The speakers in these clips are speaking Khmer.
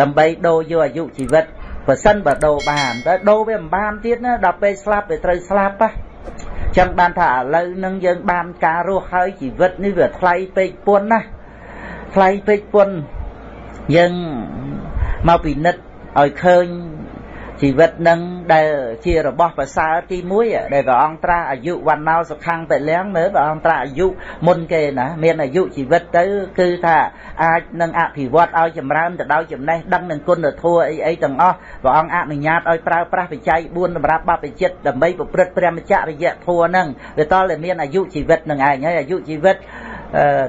ដើម្បីដូរយកអាយុជីវិតបើសិនបើដូរបានតែដូរវាមិនបានទៀតណាដល់ពេលស្លាប់វាត្រូវស្លាប់ណាចឹងបានថាឥឡូវនឹងយើងបានការរស់ហើយជីវិតនេះវាថ្លៃពេកពុនណាថ្លៃពេកពុនយើងមកពិនិត្យឲ្យឃើញ ជីវិតនឹងដែលជារបស់ប្រសើរទី1ដែលព្រះអង្គត្រាស់អាយុវណ្ណោសុខੰពលំមើលព្រះអង្គត្រាស់អាយុមុនគេណាមានអាយុជីវិតទៅគឺថាអាចនឹងអភិវឌ្ឍឲ្យចម្រើនទៅដោយចំណេះដឹងនិងគុណធម៌អីអីទាំងអស់ព្រះអង្គអនុញ្ញាតឲ្យប្រើប្រាស់បច្ច័យ4សម្រាប់បព្វជិតដើម្បីប្រព្រឹត្តព្រះមច្ចរិយធម៌ហ្នឹងវាតលតែមានអាយុជីវិតនឹងឯងហើយអាយុជីវិត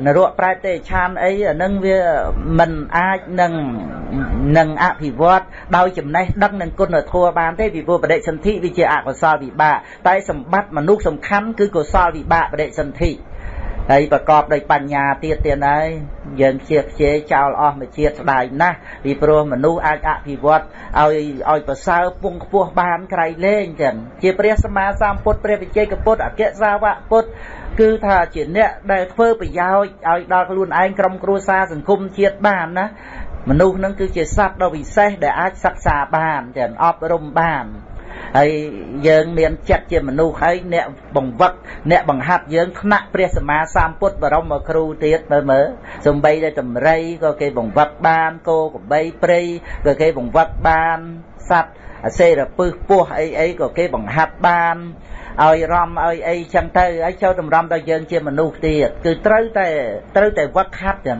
នរកប្រែទេឆានអីអានឹងវាមិនអាចនឹងនឹងអភិវឌ្ឍដោយចំណេះដឹងនិងគុណធម៌បានទេពីព្រោះបដិសន្ធិវាជាអកុសលវិបាកតែសម្បត្តិមនុស្សសំខាន់គឺកុសលវិបាកបដិសន្ធិ ហើយប្រកបដោយបញ្ញាទៀតទៀតហើយយើងខ្ជិះខ្ជែចោលអស់មួយជាតិស្ដាយណាស់ពីព្រោះមនុស្សអាចអភិវឌ្ឍឲ្យឲ្យប្រសើរពងខ្ពស់បានក្រៃលែងចឹងជាព្រះសម្មាសម្ពុទ្ធព្រះវិជ័យកពុទ្ធអគ្គសាវកពុទ្ធគឺថាជាអ្នកដែលធ្វើប្រយោជន៍ឲ្យដល់ខ្លួនឯងក្រុមគ្រួសារសង្គមជាតិបានណាមនុស្សនឹងគឺជាសត្វដ៏វិសេសដែលអាចសិក្សាបានទាំងអប់រំបាន ហើយយើងមានចិត្តជាមនុស្សហើយអ្នកបង្វឹកអ្នកបង្ហាត់យើងថ្នាក់ព្រះសម្មាសម្ពុទ្ធបរមគ្រូទៀតមើលមើលសំបីតែតម្រៃក៏គេបង្វឹកបានគោក្របីព្រៃក៏គេបង្វឹកបានសត្វអសេរពឹសពោះអីអីក៏គេបង្ហាត់បានឲ្យរំឲ្យអីចឹងទៅហើយចូលតម្រាំដល់យើងជាមនុស្សទៀតគឺត្រូវតែត្រូវតែវឹកហាត់ចឹង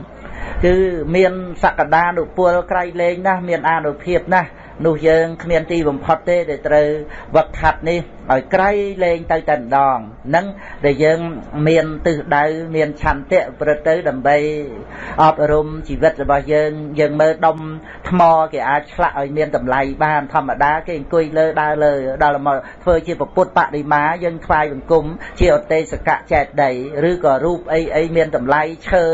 គឺមានសក្តានុពលក្រៃលែងណាស់មានអានុភាពណាស់ នោះយើងគ្មានទីបំផុតទេដែលត្រូវវឹកហាត់នេះ ឲ្យក្រៃលែងទៅតែម្ដងនឹងដែលយើងមានទិសដៅមានឆន្ទៈប្រទៅដើម្បីអប់រំជីវិតរបស់យើងយើងមើលដុំថ្មគេអាចឆ្លាក់ឲ្យមានតម្លៃបានធម្មតាគេអង្គុយលើដើរលើដល់មកធ្វើជាពុទ្ធបដិមាយើងថ្វាយបង្គំជាអទេសកៈចេតដីឬក៏រូបអីអីមានតម្លៃឈើ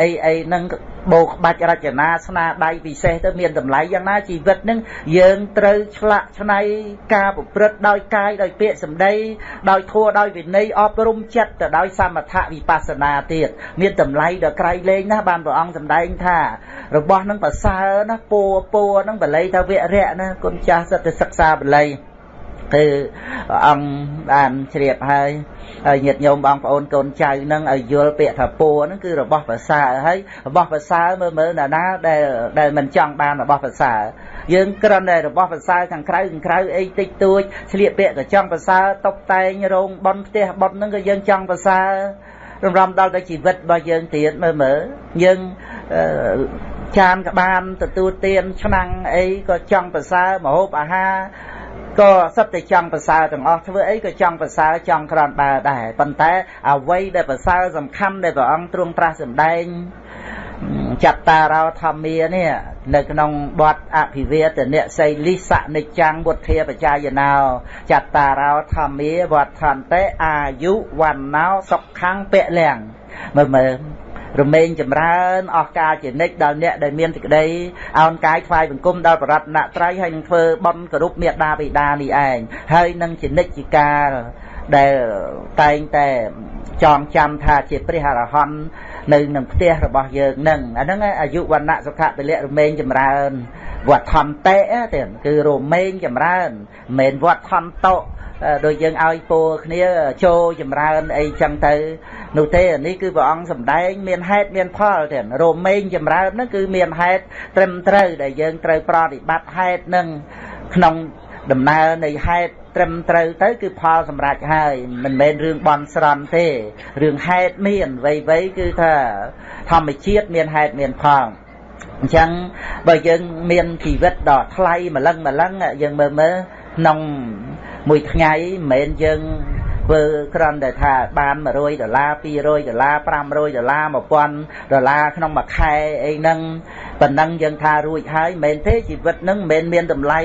អីអីហ្នឹងបោក្បាច់រចនាស្នាដៃពិសេសទៅមានតម្លៃយ៉ាងណាជីវិតនឹងយើងត្រូវឆ្លាក់ឆ្នៃការប្រព្រឹត្តដោយកាយដោយពាក្យសម្ដីដោយធัวដោយវិន័យអប់រំចិត្តទៅដោយសមថវិបស្សនាទៀតមានតម្លៃដល់ក្រៃលែងណាបានព្រះអង្គសម្ដែងថារបស់នឹងប្រសើរណាពួរពួរនឹងបល័យថាវរៈណាគុណចាស់សិតទៅសិក្សាបល័យគឺព្រះអង្គបានជ្រាបហើយហើយញាតិញោមបងប្អូនកូនចៅនឹងឲ្យយល់ពាក្យថាពួរហ្នឹងគឺរបស់ប្រសើរហើយរបស់ប្រសើរមើលមើលណាណាដែលដែលមិនចង់បានរបស់ប្រសើរ យើងគ្រាន់តែរបស់ប្រសើរខាងក្រៅខាងក្រៅអីតិចតួចឆ្លៀកពាក់ក៏ចង់ប្រសើរតុបតែងរោងប៉ុនផ្ទះប៉ុនហ្នឹងក៏យើងចង់ប្រសើររំរំដល់តែជីវិតរបស់យើងទៀតមើលមើលយើងចានក្បានទទួលទានឆ្នាំងអីក៏ចង់ប្រសើរមហូបអាហារក៏សិតតែចង់ប្រសើរទាំងអស់ធ្វើអីក៏ចង់ប្រសើរចង់ក្រាន់បើដែរប៉ុន្តែអ្វីដែលប្រសើរសំខាន់ដែលព្រះអង្គទ្រង់ត្រាស់សម្ដែង ចត្តារោធម្មានេះនៅក្នុងបទអភិវេទនៈសីលិសនិច្ចាំងវុធាបជាយណោចត្តារោធម្មាវត្ថន្តេអាយុវណ្ណោសុខੰពលំមើលមើលរមែងចម្រើនអស់កាលជានិច្ចដល់អ្នកដែលមានសេចក្តីអោនកាយថ្វាយបង្គំដល់បរតនត្រ័យហើយនឹងធ្វើបន់គោរពមេដាបិតានេះឯងហើយនឹងជានិច្ចជាកាលដែលតែងតែចងចាំថាជាព្រះអរហន្ត នៅក្នុងផ្ទះរបស់យើងនឹងអាហ្នឹងអាយុវណ្ណៈសុខៈពលៈរមែងចម្រើនវត្តថន្តេទេគឺរមែងចម្រើនមិនមែនវត្តថន្តោដូចយើងឲ្យពោគ្នាចូលចម្រើនអីចឹងទៅនោះទេនេះគឺព្រះអង្គសម្ដែងមានហេតុមានផលទេរមែងចម្រើនហ្នឹងគឺមានហេតុត្រឹមត្រូវដែលយើងត្រូវប្រតិបត្តិហេតុនឹងក្នុង ដំណើរនៃហេតុត្រឹមត្រូវទៅគឺផលសម្រេចហើយមិនមែនរឿងបន់ស្រន់ទេរឿងហេតុមានវ័យវ័យគឺថាធម្មជាតិមានហេតុមានផលអញ្ចឹងបើយើងមានជីវិតដ៏ថ្លៃម្លឹងម្លឹងយើងមើលមើលក្នុងមួយថ្ងៃមិនមែនយើង ធ្វើគ្រាន់តែថាបាន100ដុល្លារ200ដុល្លារ500ដុល្លារ1000ដុល្លារក្នុងមួយខែអីហ្នឹងប៉ុណ្ណឹងយើងថារួចហើយមិនមែនទេជីវិតហ្នឹងមិនមែនមានតម្លៃ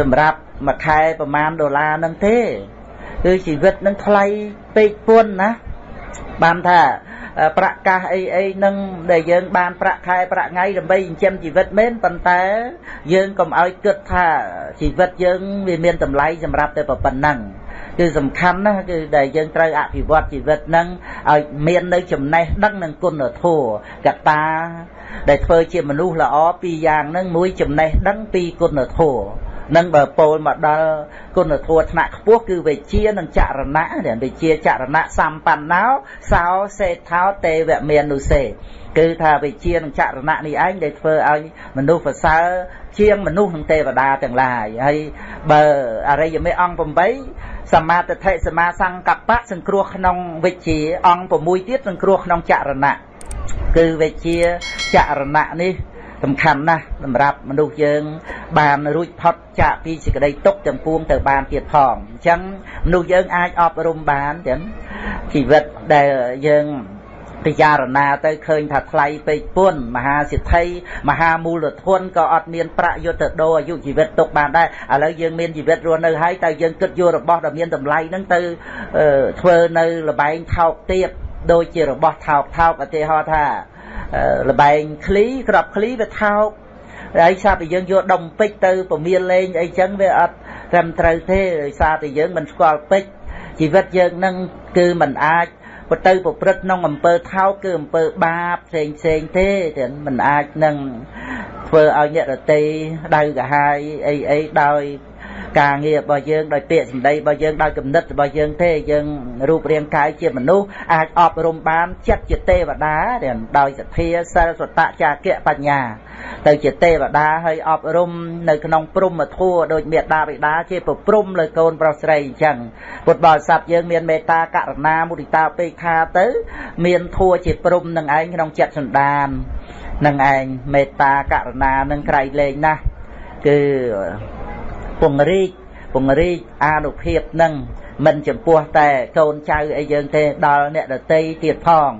សម្រាប់មួយខែប្រមាណដុល្លារហ្នឹងទេគឺជីវិតហ្នឹងថ្លៃពេកពួនណាបានថាប្រាក់កាសអីអីនឹងដែលយើងបានប្រាក់ខែប្រាក់ថ្ងៃដើម្បីចិញ្ចឹមជីវិតមែនប៉ុន្តែយើងកុំឲ្យគិតថាជីវិតយើងវាមានតម្លៃសម្រាប់តែប៉ុណ្ណឹង គឺសំខាន់ណាស់គឺដែលយើងត្រូវអភិវឌ្ឍជីវិតហ្នឹងឲ្យមាននៅចំណេះដឹងនិងគុណធម៌កត្តាដែលធ្វើជាមនុស្សល្អពីរយ៉ាងហ្នឹងមួយចំណេះដឹងពីរគុណធម៌នឹងបើពោលមកដល់គុណធម៌ថ្នាក់ខ្ពស់គឺវិជានិងចរណៈវិជាចរណៈសម្បណ្ណោសោសេថោទេវមនុសេគឺថាវិជានិងចរណៈនេះឯងដែលធ្វើឲ្យមនុស្សប្រសើរជាងមនុស្សនិងទេវតាទាំងឡាយហើយបើអរិយមេអង្គ8 សមាទិដ្ឋិសមាសង្កបៈសង្គ្រោះក្នុងវិជាអង្គ6ទៀតសង្គ្រោះក្នុងចរណៈគឺវិជាចរណៈនេះសំខាន់ណាស់សម្រាប់មនុស្សយើង បានរួចផុតចាកពីសេចក្តីទុក្ខទាំងពួងទៅបានទៀតផងអញ្ចឹងមនុស្សយើងអាចអប់រំបានចឹងជីវិតដែលយើង ពិចារណាទៅឃើញថាថ្លៃពេកពុនមហាសិទ្ធិមហាមូលធនក៏អត់មានប្រាក់យុទ្ធដោអាយុជីវិតទុកបានដែរឥឡូវយើងមានជីវិតរស់នៅហើយតើយើងគិតយករបស់ដែលមានតម្លៃហ្នឹងទៅធ្វើនៅលបែងថោកទាបដូចជារបស់ថោកថោកឧទាហរណ៍ថាលបែងឃ្លីក្របឃ្លីវាថោកហើយសារតែយើងយកដុំពេជ្រទៅពមៀលលេងអីចឹងវាអត់ត្រឹមត្រូវទេដោយសារតែយើងមិនស្គាល់ពេជ្រជីវិតយើងនឹងគឺមិនអាច ទៅប្រព្រឹត្តក្នុងអំពើថោកគឺអំពើបាបផ្សេងផ្សេងទេតែមិនអាចនឹងធ្វើឲ្យអ្នករតីដៅកាហាយអីអីដោយ ការងាររបស់យើងដោយពាក្យសម្ដីរបស់យើងដោយគំនិតរបស់យើងទេយើងរូបរាងកាយជាមនុស្សអាចអប់រំបានចិត្តជាទេវតាដោយសទ្ធាសិលសតៈចាគៈបញ្ញា ទៅជាទេវតាហើយអប់រំនៅក្នុងព្រំធัวដោយមេត្តាបិតាជាប្រព្រំលើកូនប្រុសស្រីអញ្ចឹងពុទ្ធបរិស័ទយើងមានមេត្តាករុណាមុទិតាពេខាទៅ មានធัวជាព្រំនឹងឯងក្នុងចិត្តសន្តាននឹងឯងមេត្តាករុណានឹងក្រៃលែងណាស់គឺ ពង្រីកពង្រីកអានុភាពនឹងមិនចំពោះតែកូនចៅអីយើងទេដល់អ្នកដតីទៀតផង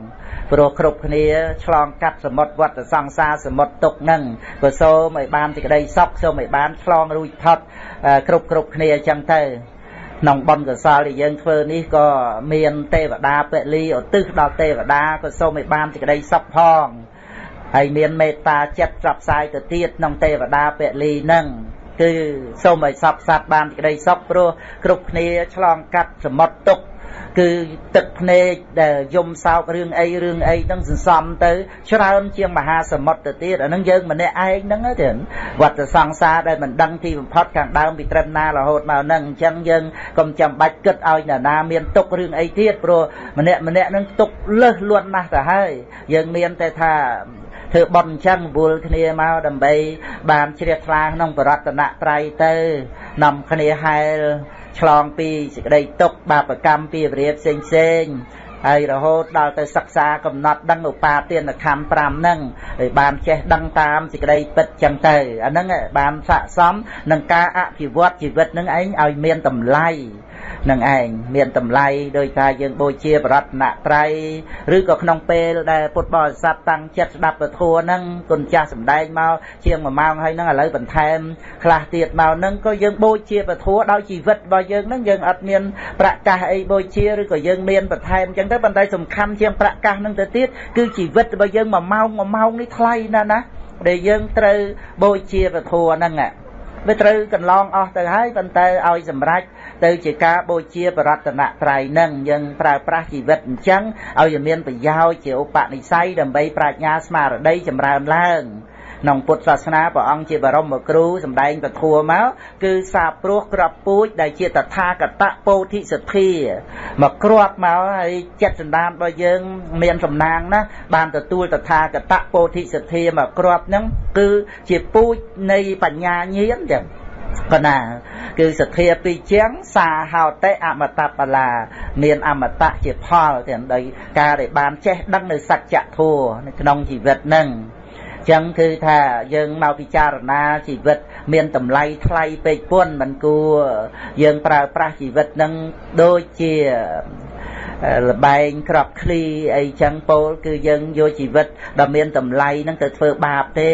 ព្រោះគ្រប់គ្នាឆ្លងកាត់សមុទ្រវត្តសង្សារសមុទ្រទុកនឹងក៏សូមឲ្យបានសេចក្តីសុខសូមឲ្យបានឆ្លងរួចផុតគ្រប់គ្រប់គ្នាអញ្ចឹងទៅក្នុងបុណ្យកុសលដែលយើងធ្វើនេះក៏មានទេវតាពលីឧទ្ទិសដល់ទេវតាក៏សូមឲ្យបានសេចក្តីសុខផងហើយមានមេត្តាចិត្តផ្សព្វផ្សាយទៅទៀតក្នុងទេវតាពលីនឹង គឺសូមឲ្យសពសត្វបានក្តីសុខព្រោះគ្រប់គ្នាឆ្លងកាត់សមុទ្រទុក្ខគឺទឹកភ្នែកដែលយំសោករឿងអីរឿងអីហ្នឹងសន្សំទៅច្រើនជាងមហាសមុទ្រទៅទៀតអាហ្នឹងយើងម្នាក់ឯងហ្នឹងទេវត្តសង្សារដែលមិនដឹងទីបំផុតខាងដើមពីត្រឹមណារហូតមកហ្នឹងអញ្ចឹងយើងកុំចាំបាច់គិតឲ្យនរណាមានទុករឿងអីទៀតព្រោះម្នាក់ម្នាក់ហ្នឹងទុកលើសលួនណាស់ទៅហើយយើងមានតែថា ធ្វើបន់អញ្ចឹងវល់គ្នាមកដើម្បី បានជ្រះថ្លាក្នុងបរតនត្រ័យទៅនាំគ្នាហែលឆ្លងពីសេចក្តីទុក្ខបាបកម្មពីវិរិយផ្សេងផ្សេងហើយរហូតដល់ទៅសិក្សាកំណត់ដឹងឧបាទានខណ្ឌ5ហ្នឹងហើយបានចេះដឹងតាមសេចក្តីពិតចឹងទៅអាហ្នឹងបានស័កសមនឹងការអភិវឌ្ឍជីវិតហ្នឹងឯងឲ្យមានតម្លៃ នឹងឯងមានតម្លៃដោយការយើងបូជាបរតនត្រ័យឬក៏ក្នុងពេលដែលពុទ្ធបរិស័ទតាំងចិត្តស្ដាប់ពធហ្នឹងគុណចាស់សំដែងមកជាង1ម៉ោងហើយហ្នឹងឥឡូវបន្ថែមខ្លះទៀតមកហ្នឹងក៏យើងបូជាពធដោយជីវិតរបស់យើងហ្នឹងយើងអត់មានប្រកាសអីបូជាឬក៏យើងមានបន្ថែមអញ្ចឹងទៅប៉ុន្តែសំខាន់ជាងប្រកាសហ្នឹងទៅទៀតគឺជីវិតរបស់យើង1ម៉ោង1ម៉ោងនេះថ្លៃណាស់ណាដែលយើងត្រូវបូជាពធហ្នឹងវាត្រូវកន្លងអស់ទៅហើយប៉ុន្តែឲ្យសម្រេច ទៅជាការបូជាបរតនត្រ័យនឹងយើងប្រើប្រាស់ជីវិតអញ្ចឹងឲ្យមានប្រយោជន៍ជាឧបនិស្ស័យដើម្បីប្រាជ្ញាស្មារតីចម្រើនឡើងក្នុងពុទ្ធសាសនាព្រះអង្គជាបរមគ្រូសម្ដែងពធัวមកគឺសាព្រោះក្របពូជដែលជាតថាគតពោធិសទ្ធាមកគ្រាប់មកហើយចិត្តសន្តានរបស់យើងមានសំណាងណាបានទទួលតថាគតពោធិសទ្ធាមកគ្រាប់ហ្នឹងគឺជាពូជនៃបញ្ញាញាណចឹង ប៉ុណ្ណាគឺសទ្ធាពីជាងសាហោតិអមតបលា មានអមតៈជាផលទាំងដោយការដែលបានចេះដឹងនៅសច្ចធម៌នៅក្នុងជីវិតនឹងចឹងគឺថាយើងមកពិចារណាជីវិត មានតម្លៃថ្លៃពេកពុនមិនគួរយើងប្រើប្រាស់ជីវិតនឹងដូចជាលបែងក្របឃ្លីអីចឹងពោលគឺយើងយកជីវិតដ៏មានតម្លៃហ្នឹងទៅធ្វើបាបទេ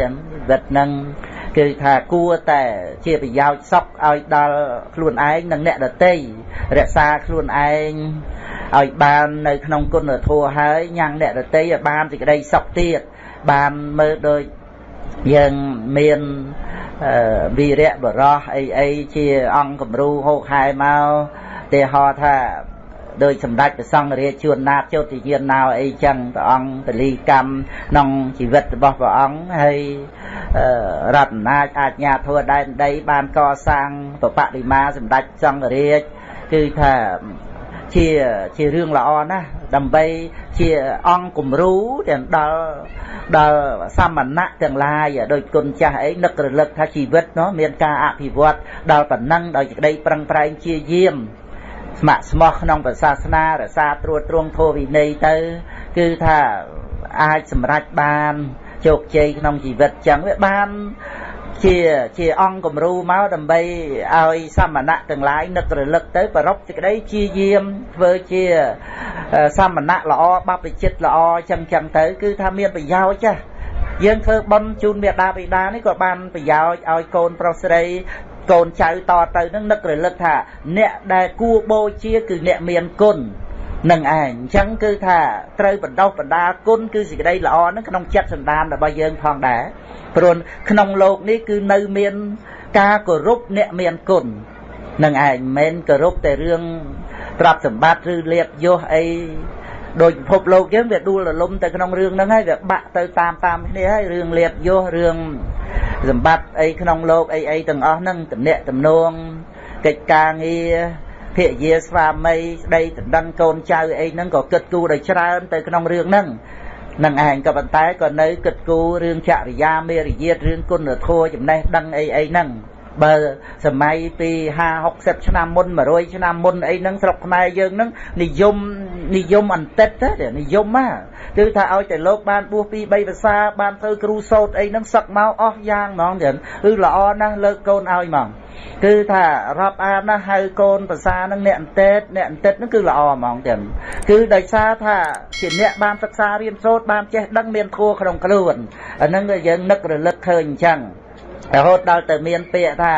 ទាំងជីវិតហ្នឹង គឺថាគួរតែជាប្រយោជន៍សុខឲ្យដល់ខ្លួនឯងនិងអ្នកដទៃរក្សាខ្លួនឯងឲ្យបាននៅក្នុងគុណធម៌ហើយញ៉ាំងអ្នកដទៃឲ្យបានសេចក្តីសុខទៀតបានមើលដូចយើងមានវីរៈបរោះអីអីជាអង្គគំរូហោកហែមកទេហោថា ដោយសម្ដេចព្រះសង្ឃរាជជួនណាតចុតិយានណៅអីចឹងព្រះអង្គពលីកម្មក្នុងជីវិតរបស់ព្រះអង្គហើយរតនាចអាជ្ញាធរដែនដីបានកសាងបបតិមាសម្ដេចសង្ឃរាជគឺថាជាជារឿងល្អណាស់ដើម្បីជាអង្គគំរូទាំងដល់ដល់សមណៈទាំងឡាយដោយគុណចាស់អីនឹករលឹកថាជីវិតនោះមានការអភិវឌ្ឍដល់ប៉ុណ្ណឹងដោយក្តីប្រឹងប្រែងជាយាម ស្ម័គ្រស្មោះក្នុងព្រះសាសនារសាត្រួតត្រងធម៌វិន័យទៅ គឺថាអាចសម្រេចបានជោគជ័យក្នុងជីវិតចឹងវាបានជាជាអង្គគំរូមកដើម្បីឲ្យសមណៈទាំងឡាយនឹករលឹកទៅប្រពសេចក្តីជាយាមធ្វើជាសមណៈល្អបព្វជិតល្អចឹងចឹងទៅ គឺថាមានប្រយោជន៍ចាស់យើងធ្វើបន់ជូនមេដាបិតានេះក៏បានប្រយោជន៍ឲ្យកូនប្រុសស្រី កូនចៅតទៅនឹងនឹករលឹកថា អ្នកដែលគួរបូជាគឺអ្នកមានគុណនឹងឯងអញ្ចឹងគឺថាត្រូវបណ្ដោះបណ្ដាគុណគឺសេចក្តីល្អនឹងក្នុងចិត្តសន្តានរបស់យើងផងដែរព្រោះក្នុងលោកនេះគឺនៅមានការគោរពអ្នកមានគុណនឹងឯងមិនមែនគោរពតែរឿងទ្រព្យសម្បត្តិឬលៀបយសអី ដោយពិភពលោកយើងវាដួលរលំទៅក្នុងរឿងហ្នឹងហើយវាបាក់ទៅតាមតាមគ្នាហើយរឿងលៀបយសរឿងសម្បត្តិអីក្នុងលោកអីអីទាំងអស់ហ្នឹងតំណាក់តំណងកិច្ចការងារភរិយាស្វាមីស្ដីដណ្ដឹងកូនចៅអីហ្នឹងក៏គិតគូរដោយច្រើនទៅក្នុងរឿងហ្នឹងនឹងឯងក៏ប៉ុន្តែក៏នៅគិតគូររឿងចរិយាមេរយាទរឿងគុណធម៌ចំណេះដឹងអីអីហ្នឹង បើសម័យពី50 60ឆ្នាំមុន100ឆ្នាំមុនអីហ្នឹងស្រុកខ្មែរយើងហ្នឹងនិយមនិយមអន្តិតទេនិយមណាគឺថាឲ្យតែលោកបានបួសពី3ភាសាបានធ្វើគ្រូសោតអីហ្នឹងសឹកមកអស់យ៉ាងហ្មងទៀតគឺល្អណាស់លើកកូនឲ្យហ្មងគឺថារាប់អានណាហៅកូនភាសានឹងអ្នកអន្តិតអ្នកអន្តិតនឹងគឺល្អហ្មងទៀតគឺដោយសារថាជាអ្នកបានសិក្សារៀនសូត្របានចេះដឹងមានធัวក្នុងខ្លួនអានឹងយើងនឹករលឹកឃើញអញ្ចឹង រហូតដល់ទៅមានពាក្យថា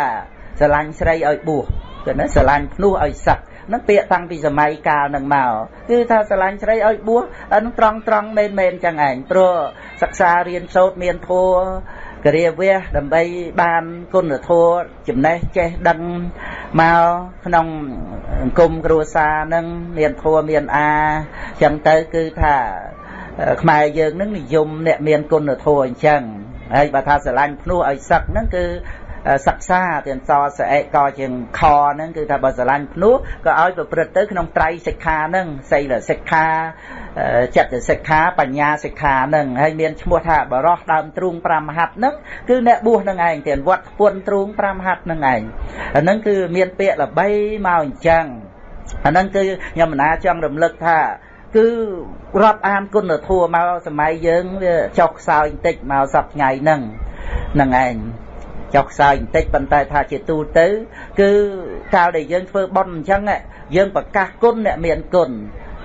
ស្រឡាញ់ស្រីឲ្យបួសគឺណាស្រឡាញ់ភ្នោះឲ្យសឹកនឹងពាក្យតាំងពីសម័យកាលនឹងមកគឺថាស្រឡាញ់ស្រីឲ្យបួសអានឹងត្រង់ត្រង់មែនមែនចឹងឯងព្រោះសិក្សារៀនសូត្រមានធัวគរាវះដើម្បីបានគុណធម៌ចំណេះចេះដឹងមកក្នុងអង្គមគ្រួសារនឹងមានធម៌មានអាចឹងទៅគឺថាខ្មែរយើងនឹងនិយមអ្នកមានគុណធម៌អញ្ចឹង ហើយបើថាស្រឡាញ់ភ្នោះឲ្យសឹកហ្នឹងគឺសិក្សាទាំងសស្អែកក៏ជាងខហ្នឹងគឺថាបើស្រឡាញ់ភ្នោះក៏ឲ្យប្រព្រឹត្តទៅក្នុងត្រៃសិក្ខាហ្នឹងសីលសិក្ខាចិត្តសិក្ខាបញ្ញាសិក្ខាហ្នឹងហើយមានឈ្មោះថាបរោះដើមទ្រូង5មហັດហ្នឹងគឺអ្នកបួសហ្នឹងឯងទាំងវត្តពុនទ្រូង5មហັດហ្នឹងឯងអាហ្នឹងគឺមានពាក្យល្បីមកអញ្ចឹងអាហ្នឹងគឺខ្ញុំមណាចង់រំលឹកថា គឺរាប់អានគុណធម៌មកសម័យយើងវាចុះខ្សោយបន្តិចមកសប្ថ្ងៃហ្នឹងហ្នឹងឯងចុះខ្សោយបន្តិចប៉ុន្តែថាជាទូទៅ គឺកាលដែលយើងធ្វើបុណ្យអញ្ចឹងយើងប្រកាសគុណអ្នកមានគុណ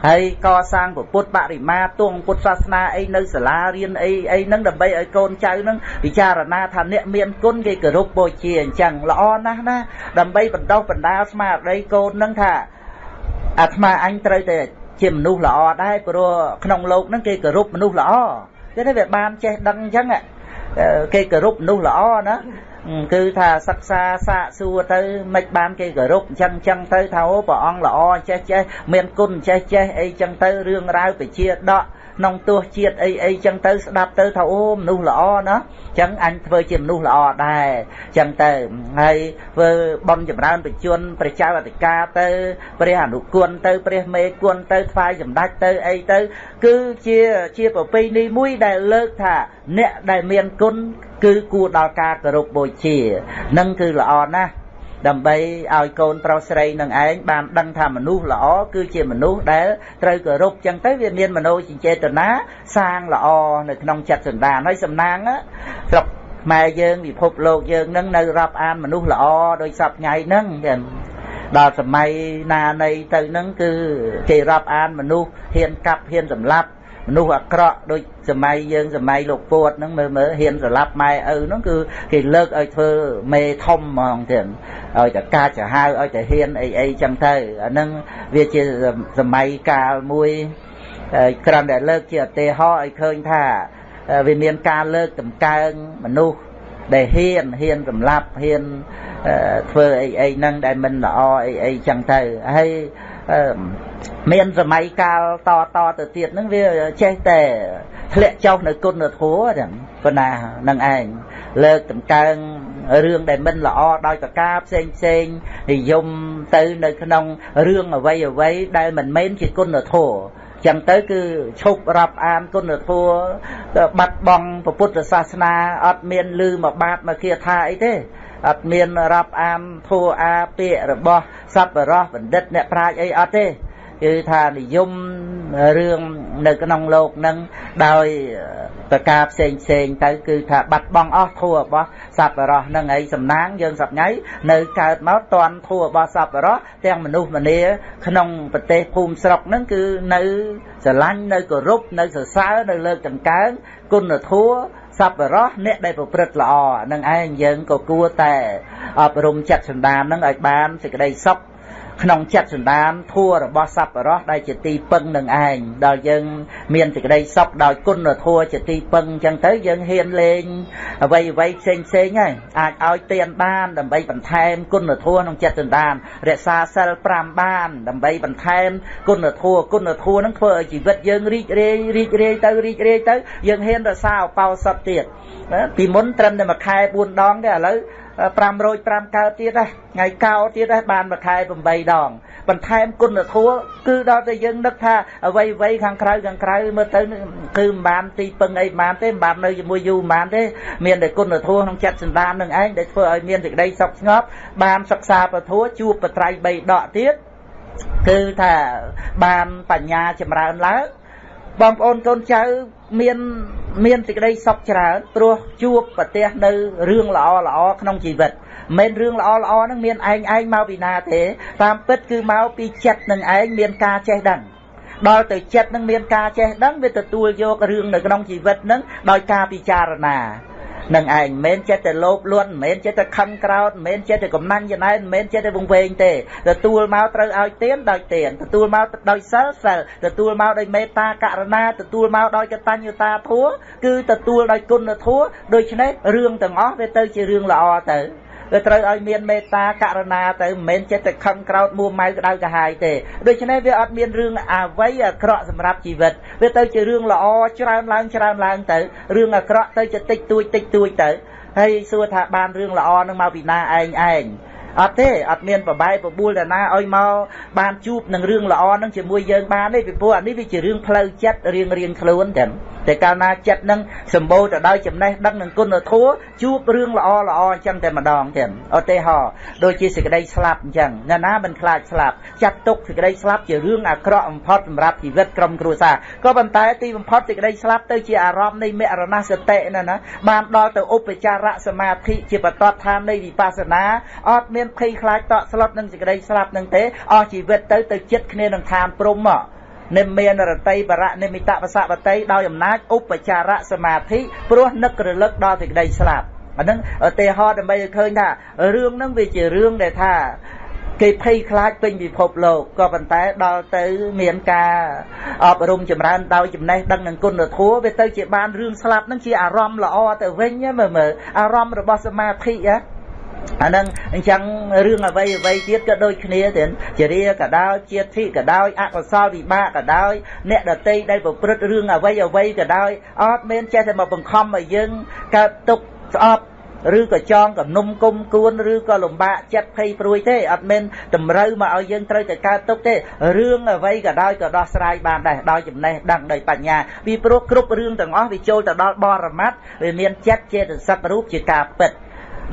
ហើយកសាងពុទ្ធបរិមាទងពុទ្ធសាសនាអីនៅសាលារៀនអីអីហ្នឹងដើម្បីឲ្យកូនចៅហ្នឹងពិចារណាថាអ្នកមានគុណគេគោរពបូជាអញ្ចឹងល្អណាស់ណាដើម្បីបណ្ដុះបណ្ដាលស្មារតីកូនហ្នឹងថាអាត្មាអញត្រូវតែ ជាមនុស្សល្អដែរព្រោះក្នុងលោកហ្នឹងគេគោរពមនុស្សល្អគេថាវាបានចេះដឹងអញ្ចឹងគេគោរពមនុស្សល្អណា គឺថាសិក្សាសាកសួរទៅមិនបានគេគោរពអញ្ចឹងអញ្ចឹងទៅថាអូព្រះអង្គល្អចេះចេះមានគុណចេះចេះអីចឹងទៅរឿងរ៉ាវពជាដកក្នុងទោះជាតិអីអីចឹងទៅស្ដាប់ទៅថាអូមនុស្សល្អណាចឹងអញធ្វើជាមនុស្សល្អដែរចឹងទៅហើយធ្វើបន់ចម្រើនបញ្ជនព្រះចៅអធិការទៅព្រះអនុគុណទៅ ព្រះមេគុណទៅថ្វាយសម្ដេចទៅអីទៅ គឺជាជាប្រពៃណីមួយដែលលើកថាអ្នកដែលមានគុណ គឺគួរដល់ការគោរពបូជានឹងគឺល្អណាស់ដើម្បីឲ្យកូនប្រុសស្រីនឹងឯងបានដឹងថាមនុស្សល្អគឺជាមនុស្សដែលត្រូវគោរពចឹងទៅវាមានមโนចិញ្ចេតនាសាងល្អនៅក្នុងចិត្តសន្តានហើយសំណាងស្រុកខ្មែរយើងពិភពលោកយើងនឹងនៅរាប់អានមនុស្សល្អដោយសពថ្ងៃហ្នឹងដល់សម័យណានៃទៅនឹងគឺគេរាប់អានមនុស្សហ៊ានកាប់ហ៊ានសម្លាប់ មនុស្សអាក្រក់ដូចសម័យយើងសម័យលោកពួតហ្នឹងមើលមើលហ៊ានស្លាប់ម៉ែឪហ្នឹងគឺគេលើកឲ្យធ្វើមេធំហ្មងទៀតឲ្យតែកាចចាហៅឲ្យតែហ៊ានអីអីចឹងទៅអាហ្នឹងវាជាសម័យកាលមួយក្រាន់តែលើកជាឧទាហរណ៍ឲ្យឃើញថាវាមានការលើកតម្កើងមនុស្សដែលហ៊ានហ៊ានសម្លាប់ហ៊ានធ្វើអីអីហ្នឹងដែលមិនល្អអីអីចឹងទៅហើយ មានសម័យកាលតតទៅទៀតហ្នឹងវាចេះតែធ្លាក់ចុះនៅគុណធម៌ចឹងប៉ុណ្ណានឹងឯងលើកដង្កើងរឿងដែលមិនល្អដោយប្រការផ្សេងផ្សេងនិយមទៅនៅក្នុងរឿងអ្វីអ្វីដែលមិនមែនជាគុណធម៌ចឹងទៅគឺឈប់រាប់អានគុណធម៌បាត់បង់ពុទ្ធសាសនាអត់មានលឺមកបាតមកគាថាអីទេអត់មានរាប់អានធัวអាពាក្យរបស់សប្បុរសបណ្ឌិតអ្នកប្រាជ្ញអីអត់ទេ គឺថានិយមរឿងនៅក្នុងលោកនឹងដោយប្រការផ្សេងផ្សេងទៅគឺថាបាត់បង់អស់ធัวរបស់សប្បុរសនឹងហើយសំណាងយើងសប្ងៃនៅកើតមកតន់ធัวរបស់សប្បុរសទាំងមនុស្សម្នាក្នុងប្រទេសភូមិស្រុកនឹងគឺនៅស្រឡាញ់នៅគោរពនៅសរសើរនៅលើកដង្កើងគុណធัวសប្បុរសអ្នកដែលប្រព្រឹត្តល្អនឹងឯងយើងក៏គួរតែអប់រំចិត្តសន្តាននឹងឲ្យបានសេចក្តីសុខ ក្នុងចិត្តសន្តានធัวរបស់សប្បុរសដែលជាទីពឹងនឹងឯងដល់យើងមានសេចក្តីសុខដោយគុណធัวជាទីពឹងអញ្ចឹងទៅយើងហ៊ានលេងអ្វីអ្វីផ្សេងផ្សេងហើយអាចឲ្យទានបានដើម្បីបន្ថែមគុណធัวក្នុងចិត្តសន្តានរក្សាសិល5បានដើម្បីបន្ថែមគុណធัวគុណធัวនឹងធ្វើឲ្យជីវិតយើងរីករាយរីករាយទៅរីករាយទៅយើងហ៊ានរក្សាអបោសុតទៀតពីមុនត្រឹមតែមួយខែ4ដងទេឥឡូវ 505កើតទៀតដែរថ្ងៃកោទៀតដែរបានមួយខែ8ដងបន្ថែមគុណធម៌គឺដល់តែយើងនឹកថាអ្វីអ្វីខាងក្រៅខាងក្រៅមើលទៅគឺមិនបានទីពឹងអីមិនបានទេមិនបាននៅជាមួយយូរមិនបានទេមានតែគុណធម៌ក្នុងចិត្តសន្តាននឹងឯងដែលធ្វើឲ្យមានសេចក្តីសុខស្ងប់បានសិក្សាពធជួបបត្រៃ3ដកទៀតគឺថាបានបញ្ញាចម្រើនឡើងបងប្អូនកូនចៅ មានមានសេចក្តីសុខច្រើនព្រោះជួបប្រទះនៅរឿងល្អល្អក្នុងជីវិតមិនរឿងល្អល្អហ្នឹងមានឯងឯងមកពីណាទេ តាមពិតគឺមកពីចិត្តនឹងឯងមានការចេះដឹងដល់ទៅចិត្តនឹងមានការចេះដឹងវាទទួលយករឿងនៅក្នុងជីវិតនឹងដោយការពិចារណា នឹងឯងមិនមែនចិត្តតែលោភលន់មិនមែនចិត្តតែខឹងក្រោតមិនមែនចិត្តតែកំណាញ់ចំណែនមិនមែនចិត្តតែវង្វេងទេទទួលមកត្រូវឲ្យទៀនដោយទៀនទទួលមកដោយសិលសិលទទួលមកដោយមេត្តាករណាទទួលមកដោយកតញ្ញតាធัวគឺទទួលដោយគុណធัวដូច្នេះរឿងទាំងអស់វាទៅជារឿងល្អទៅ វាត្រូវឲ្យមានមេត្តាករណាទៅមិនមែនចិត្តតែខឹងក្រោតមួម៉ៅក្តៅកាហាយទេដូច្នេះវាអត់មានរឿងអាវ័យអាក្រក់សម្រាប់ជីវិតវាទៅជារឿងល្អច្រើនឡើងច្រើនឡើងទៅរឿងអាក្រក់ទៅជាតិចតួចតិចតួចទៅហើយសួរថាបានរឿងល្អនឹងមកពីណាឯងឯង អត់ទេអត់មានប្របែកបបួលតាណាឲ្យមកបានជួបនឹងរឿងល្អនឹងជាមួយយើងបានទេពីព្រោះអានេះវាជារឿងផ្លូវចិត្តរៀងរៀងខ្លួនតែតែកាលណាចិត្តនឹងសម្បូរទៅដោយចំណេះដឹងនិងគុណធម៌ជួបរឿងល្អល្អអញ្ចឹងតែម្ដងទៀតឧទាហរណ៍ដូចជាសេចក្តីស្លាប់អញ្ចឹងណាណាមិនខ្លាចស្លាប់ចាត់ទុកសេចក្តីស្លាប់ជារឿងអាក្រក់បំផុតសម្រាប់ជីវិតក្រុមគ្រួសារក៏ប៉ុន្តែទីបំផុតសេចក្តីស្លាប់ទៅជាអារម្មណ៍នៃមរណសតិណាណាបានដល់ទៅឧបចារសមាធិជាបតតឋាននៃវិបស្សនាអត់មានភ័យខ្លាចតក់ស្លុតនឹងសេចក្តីស្លាប់នឹងទេអស់ជីវិតទៅទៅចិត្តគ្នានឹងឋានព្រំមកនិមានរតីបរៈនិមិតបសវតីដោយអំណាចឧបចារសមាធិព្រោះនឹករលឹកដល់សេចក្តីស្លាប់អាហ្នឹងឧទាហរណ៍ដើម្បីឲ្យឃើញថារឿងហ្នឹងវាជារឿងដែលថាគេភ័យខ្លាចពេញពិភពលោកក៏ប៉ុន្តែដល់ទៅមានការអប់រំចម្រើនដោយចំណេះដឹងនិងគុណធម៌វាទៅជាបានរឿងស្លាប់ហ្នឹងជាអារម្មណ៍ល្អទៅវិញមើលមើលអារម្មណ៍របស់សមាធិណា អានឹងអញ្ចឹងរឿងអ្វីអ្វីទៀតក៏ដូចគ្នាទៀតជារាក៏ដោយជាតិធិក៏ដោយអកុសលវិបាកក៏ដោយអ្នកដតីដែលប្រព្រឹត្តរឿងអ្វីអ្វីក៏ដោយអត់មានចេះតែមកបង្ខំឲ្យយើងកើតទុកស្អប់ឬក៏ចងកំនុំគុំគួនឬក៏លំបាកចិត្តភ័យព្រួយទេអត់មានតម្រូវមកឲ្យយើងត្រូវតែកើតទុកទេរឿងអ្វីក៏ដោយក៏ដោះស្រាយបានដែរដោយចំណេះដឹងដោយបញ្ញាពីព្រោះគ្រប់រឿងទាំងអស់វាចូលទៅដល់បរមត្តវាមានចិត្តចេតសិករូបជាការពិត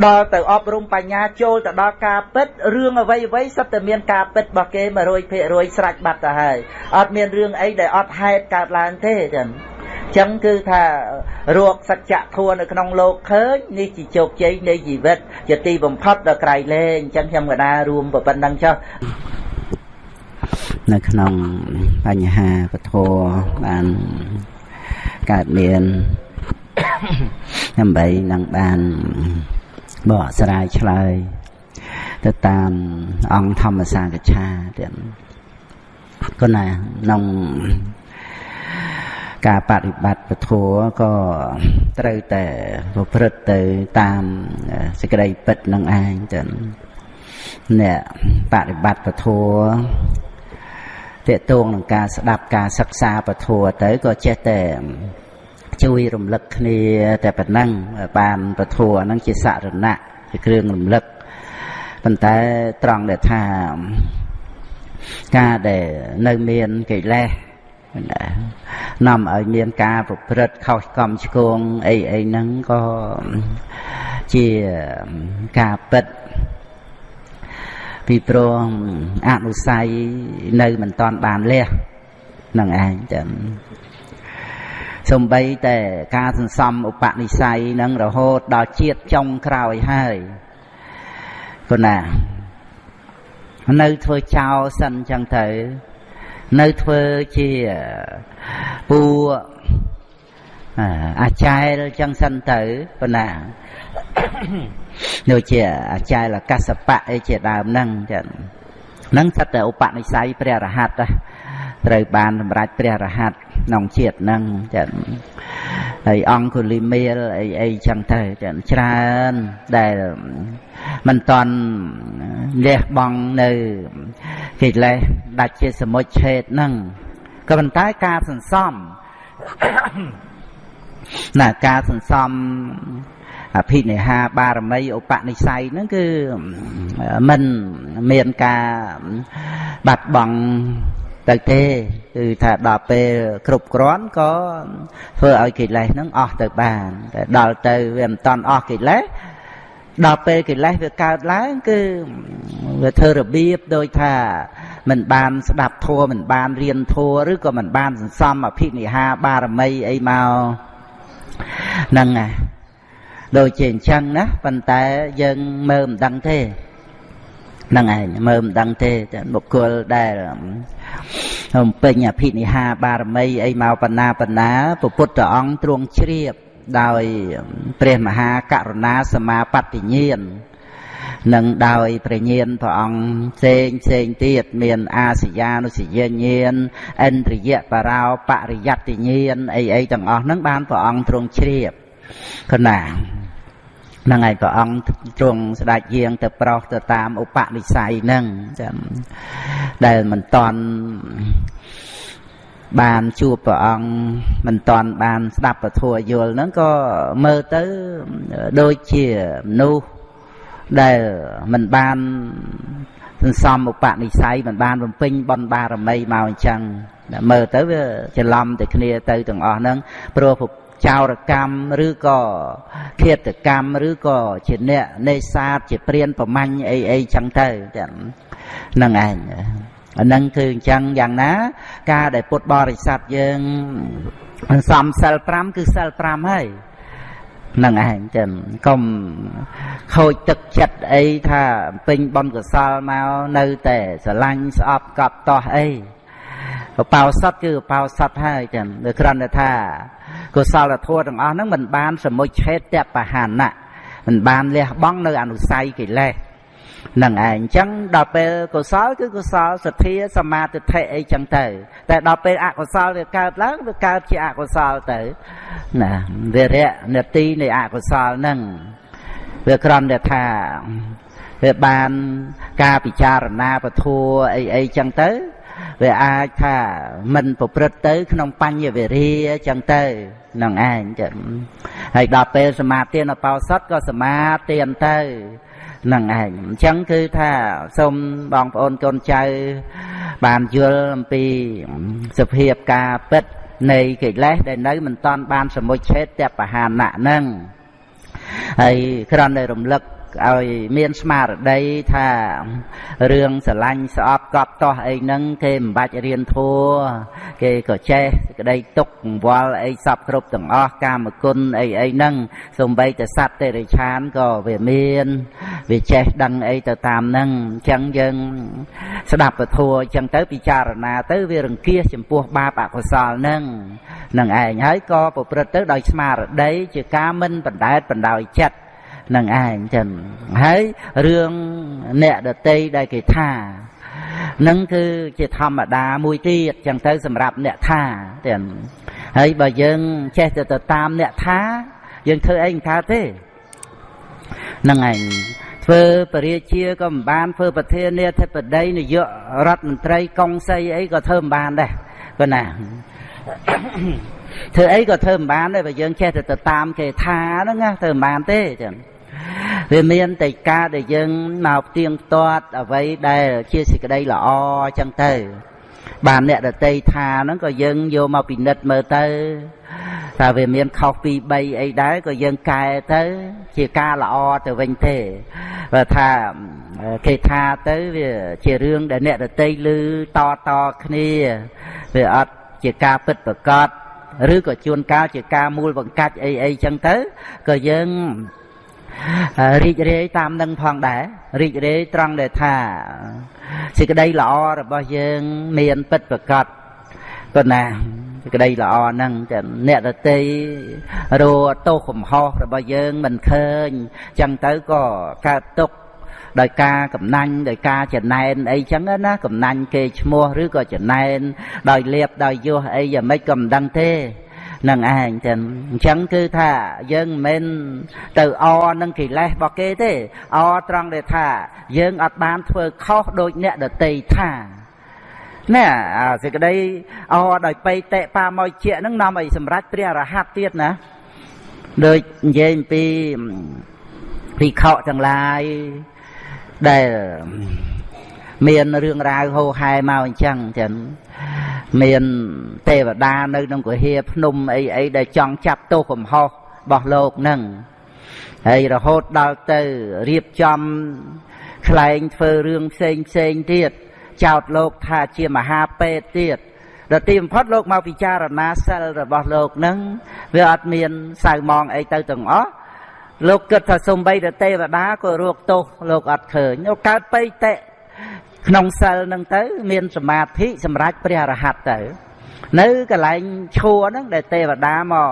ដល់ទៅអប់រំបញ្ញាចូលទៅដល់ការពិតរឿងអ្វីអ្វីសុទ្ធតែមានការពិតរបស់គេ100%ស្រេចបាត់ទៅហើយអត់មានរឿងអីដែលអត់ហេតុកើតឡើងទេចឹងចឹងគឺថារកសច្ចធម៌នៅក្នុងលោកឃើញនេះជាជោគជ័យនៃជីវិតជាទីបំផុតដល់ក្រៃលែងចឹងខ្ញុំកណារួមប៉ុណ្្នឹងចុះនៅក្នុងបញ្ហាពធបានកើតមានដើម្បីនឹងបាន បកស្រាយឆ្លើយទៅតាមអង្គធម្មសាកច្ឆាទៀតគណាក្នុងការបដិបត្តិពធក៏ត្រូវតែប្រព្រឹត្តទៅតាមសេចក្តីពិតនឹងឯងចឹងអ្នកបដិបត្តិពធតេតងនឹងការស្ដាប់ការសិក្សាពធទៅក៏ចេះតែ ជួយរំលឹកគ្នាតែប៉ុណ្ណឹងបានពធហ្នឹងជាសរណៈជាគ្រឿងរំលឹកប៉ុន្តែត្រង់ដែលថាការដែលនៅមានកិលេសនាំឲ្យមានការប្រព្រឹត្តខុសកំឆ្គងអីអីហ្នឹងក៏ជាការពិតពីព្រោះអនុស័យនៅមិនតាន់បានលះនឹងឯងចឹង សំបីតែការសន្សំឧបនិស្ស័យនឹងរហូតដល់ជាតិចុងក្រោយហើយគណានៅធ្វើចោលសិនចឹងទៅ នៅធ្វើជាពូអាចារ្យចឹងសិនទៅប៉ុណ្ណាដូចជាអាចារ្យកសបៈអីជាដើមហ្នឹងចឹងហ្នឹងសិតតែឧបនិស្ស័យព្រះរហ័ត ត្រូវបានសម្រេចព្រះរហ័តក្នុងជាតិហ្នឹងចឹងហើយអង្គុលីមេលអីអីចឹងទៅចឹងច្រើនដែលមិនតន់លះបង់នៅកិលេសដាច់ជាសមុជឆេតហ្នឹងក៏ប៉ុន្តែការសន្សំណាការសន្សំអភិនិហាបារមីឧបនិស្ស័យហ្នឹងគឺមិនមានការបាត់បង់ ទៅទេគឺថាដល់ពេលគ្រប់គ្រាន់ក៏ធ្វើឲ្យកិលេសហ្នឹងអស់ទៅបានតែដល់ទៅវាមិនតាន់អស់កិលេសដល់ពេលកិលេសវាកើតឡើងគឺវាធ្វើរបៀបដូចថាមិនបានស្ដាប់ធម៌មិនបានរៀនធម៌ឬក៏មិនបានសន្សំអភិនិហាបារមីអីមកហ្នឹងណាដូចជាអញ្ចឹងណាប៉ុន្តែយើងមើលមិនដឹងទេហ្នឹងឯងមើលមិនដឹងទេតែបុគ្គលដែល បំពេញអភិនិហាបារមីអីមកបណ្ណាបណ្ណាពុទ្ធអង្គទ្រង់ជ្រាបដោយព្រះមហាករុណាសមាបត្តិញាណនិងដោយព្រះញាណព្រះអង្គផ្សេងផ្សេងទៀតមានអាសយានុសយញាណឥន្ទ្រិយបរោបរិយត្តិញាណអីអីទាំងអស់ហ្នឹងបានព្រះអង្គទ្រង់ជ្រាបគណា ហ្នឹងហើយព្រះអង្គទ្រង់ស្ដេចយាងទៅប្រោសទៅតាមឧបនិស្ស័យហ្នឹងចាំដែលមិនតន់បានជួបព្រះអង្គមិនតន់បានស្ដាប់ពធយល់ហ្នឹងក៏មើលទៅដូចជាមនុស្សដែលមិនបានសន្សំឧបនិស្ស័យមិនបានបំពេញបុណ្យបារមីមកអញ្ចឹងមើលទៅវាច្រឡំតែគ្នាទៅទាំងអស់ហ្នឹងព្រោះ ចោរកម្មឬក៏ឃាតកម្មឬក៏ជាអ្នកនេសាទជាព្រានប្រមាញ់អីអីចឹងទៅចឹងហ្នឹងឯងអាហ្នឹងគឺអញ្ចឹងយ៉ាងណា ការដែលពុទ្ធបរិស័ទយើងសំសិល5គឺសិល5ហើយនឹងឯងចឹងកុំខូចទឹកចិត្តអីថាពេញបនកសលមកនៅតែស្រឡាញ់ស្អប់កប់តោះអី បោសតគឺបោសតហើយចឹងដូចគ្រាន់តែថាកុសលធម៌ទាំងអស់ហ្នឹងមិនបានសមុជឆេតបហាណៈមិនបានលះបង់នៅអនុស័យកិលេសនឹងឯងអញ្ចឹងដល់ពេលកុសលគឺកុសលសទ្ធាសមាទិដ្ឋិអីចឹងទៅ តែដល់ពេលអកុសលវាកើតឡើងវាកើតជាអកុសលទៅណាវារៈនទីនៃអកុសលហ្នឹងវាក្រំតែថាវាបានការពិចារណាពធัวអីអីចឹងទៅ វាអាចថាមិនប្រព្រឹត្តទៅ ក្នុងបញ្ញវេរាចឹងទៅនឹងឯងចឹងហើយដល់ពេលសមាទានបោសតក៏សមាទានទៅនឹងឯងអញ្ចឹងគឺថាសូមបងប្អូនកូនចៅ បានយល់អំពីសភាពការពិតនៃកិលេសដែលនៅមិនតាន់បានសមុជឆេតតបហានៈហ្នឹងហើយគ្រាន់តែរំលឹក ឲ្យមានស្មារតីថារឿងស្រឡាញ់ស្អប់កប់តោះអីហ្នឹងគេមិនបាច់រៀនធัวគេក៏ចេះក្តីទុកកង្វល់អីសពគ្រប់ទាំងអស់កាមគុណអីអីហ្នឹងសំបីតែសត្វទេរិឆានក៏វាមានវាចេះដឹងអីទៅតាមហ្នឹងអញ្ចឹងយើងស្ដាប់ពធัวអញ្ចឹងទៅពិចារណាទៅវារង្គៀសចំពោះបាបអកុសលហ្នឹងនឹងឯងហើយក៏ប្រព្រឹត្តទៅដោយស្មារតីជាការមិនបណ្ដែតបណ្ដោយចិត្ត នឹងឯងចឹងហើយរឿងអ្នកដតីដែលគេថានឹងគឺជាធម្មតាមួយទៀតចឹងទៅសម្រាប់អ្នកថាទាំងហើយបើយើងចេះទៅទៅតាមអ្នកថាយើងធ្វើអីមិនកើតទេហ្នឹងឯងធ្វើបរិជាក៏មិនបានធ្វើប្រធានាធិបតីនាយករដ្ឋមន្ត្រីកុងសីអីក៏ធ្វើមិនបានដែរប៉ុណ្ណាធ្វើអីក៏ធ្វើមិនបានដែរបើយើងចេះតែទៅតាមគេថាហ្នឹងណាធ្វើមិនបានទេចឹង វាមានតែការដែលយើងមកផ្ទៀងផ្ទាត់អ្វីដែលជាសេចក្តីល្អចឹងទៅបានអ្នកដតីថាហ្នឹងក៏យើងយកមកពិនិត្យមើលទៅថាវាមានខុសពី3អីដែរក៏យើងកែទៅជាការល្អទៅវិញទេបើថាគេថាទៅវាជារឿងដែលអ្នកដតីឮតតគ្នាវាអត់ជាការពិតប្រកបឬក៏ជួនកាលជាការមូលបង្កាច់អីអីចឹងទៅក៏យើង រីករាយតាមនឹងផងដែររីករាយត្រង់ដែលថាសេចក្តីល្អរបស់យើងមានពិតប្រកបក៏ណាសេចក្តីល្អហ្នឹងតែអ្នកដតីរត់ទោសកំហុសរបស់យើងមិនឃើញចឹងទៅក៏កើតទុកដោយការកំណាញ់ដោយការចំណែនអីចឹងណាកំណាញ់គេឈ្មោះឬក៏ចំណែនដោយលៀបដោយយោះអីយ៉ាងម៉េចក៏មិនដឹងទេ នឹងឯងចឹងអញ្ចឹងគឺថាយើងមិនមែនទៅអនឹងកិលេសរបស់គេទេអត្រង់ដែលថា យើងអត់បានធ្វើខុសដូចអ្នកដតីថាណែអាសេចក្តីអដោយបៃតេបាមកជាហ្នឹងនាំឲ្យសម្រេចព្រះរហ័តទៀតណាដូចនិយាយអំពីភិក្ខុទាំងឡាយដែលមានរឿងរ៉ាវហូហែមកអញ្ចឹងចឹង មានទេវតានៅក្នុងគុហាភ្នំអីអីដែលចង់ចាប់ទោសកំហុសរបស់លោកនឹងហើយរហូតដល់ទៅរៀបចំខ្លែងធ្វើរឿងផ្សេងផ្សេងទៀតចោតលោកថាជាមហាពេទ្យទៀតដល់ទីបំផុតលោកមកពិចារណាសិលរបស់លោកនឹងវាអត់មានសៅមងអីទៅទាំងអស់លោកគិតថាសំបីតែទេវតាក៏រោគទោសលោកអត់ឃើញលោកកើតបេតិ ក្នុងសិលនឹងទៅ មានសមាធិសម្រាប់ព្រះរហ័តទៅ នៅកន្លែងឈួរហ្នឹងដែលទេវតាមក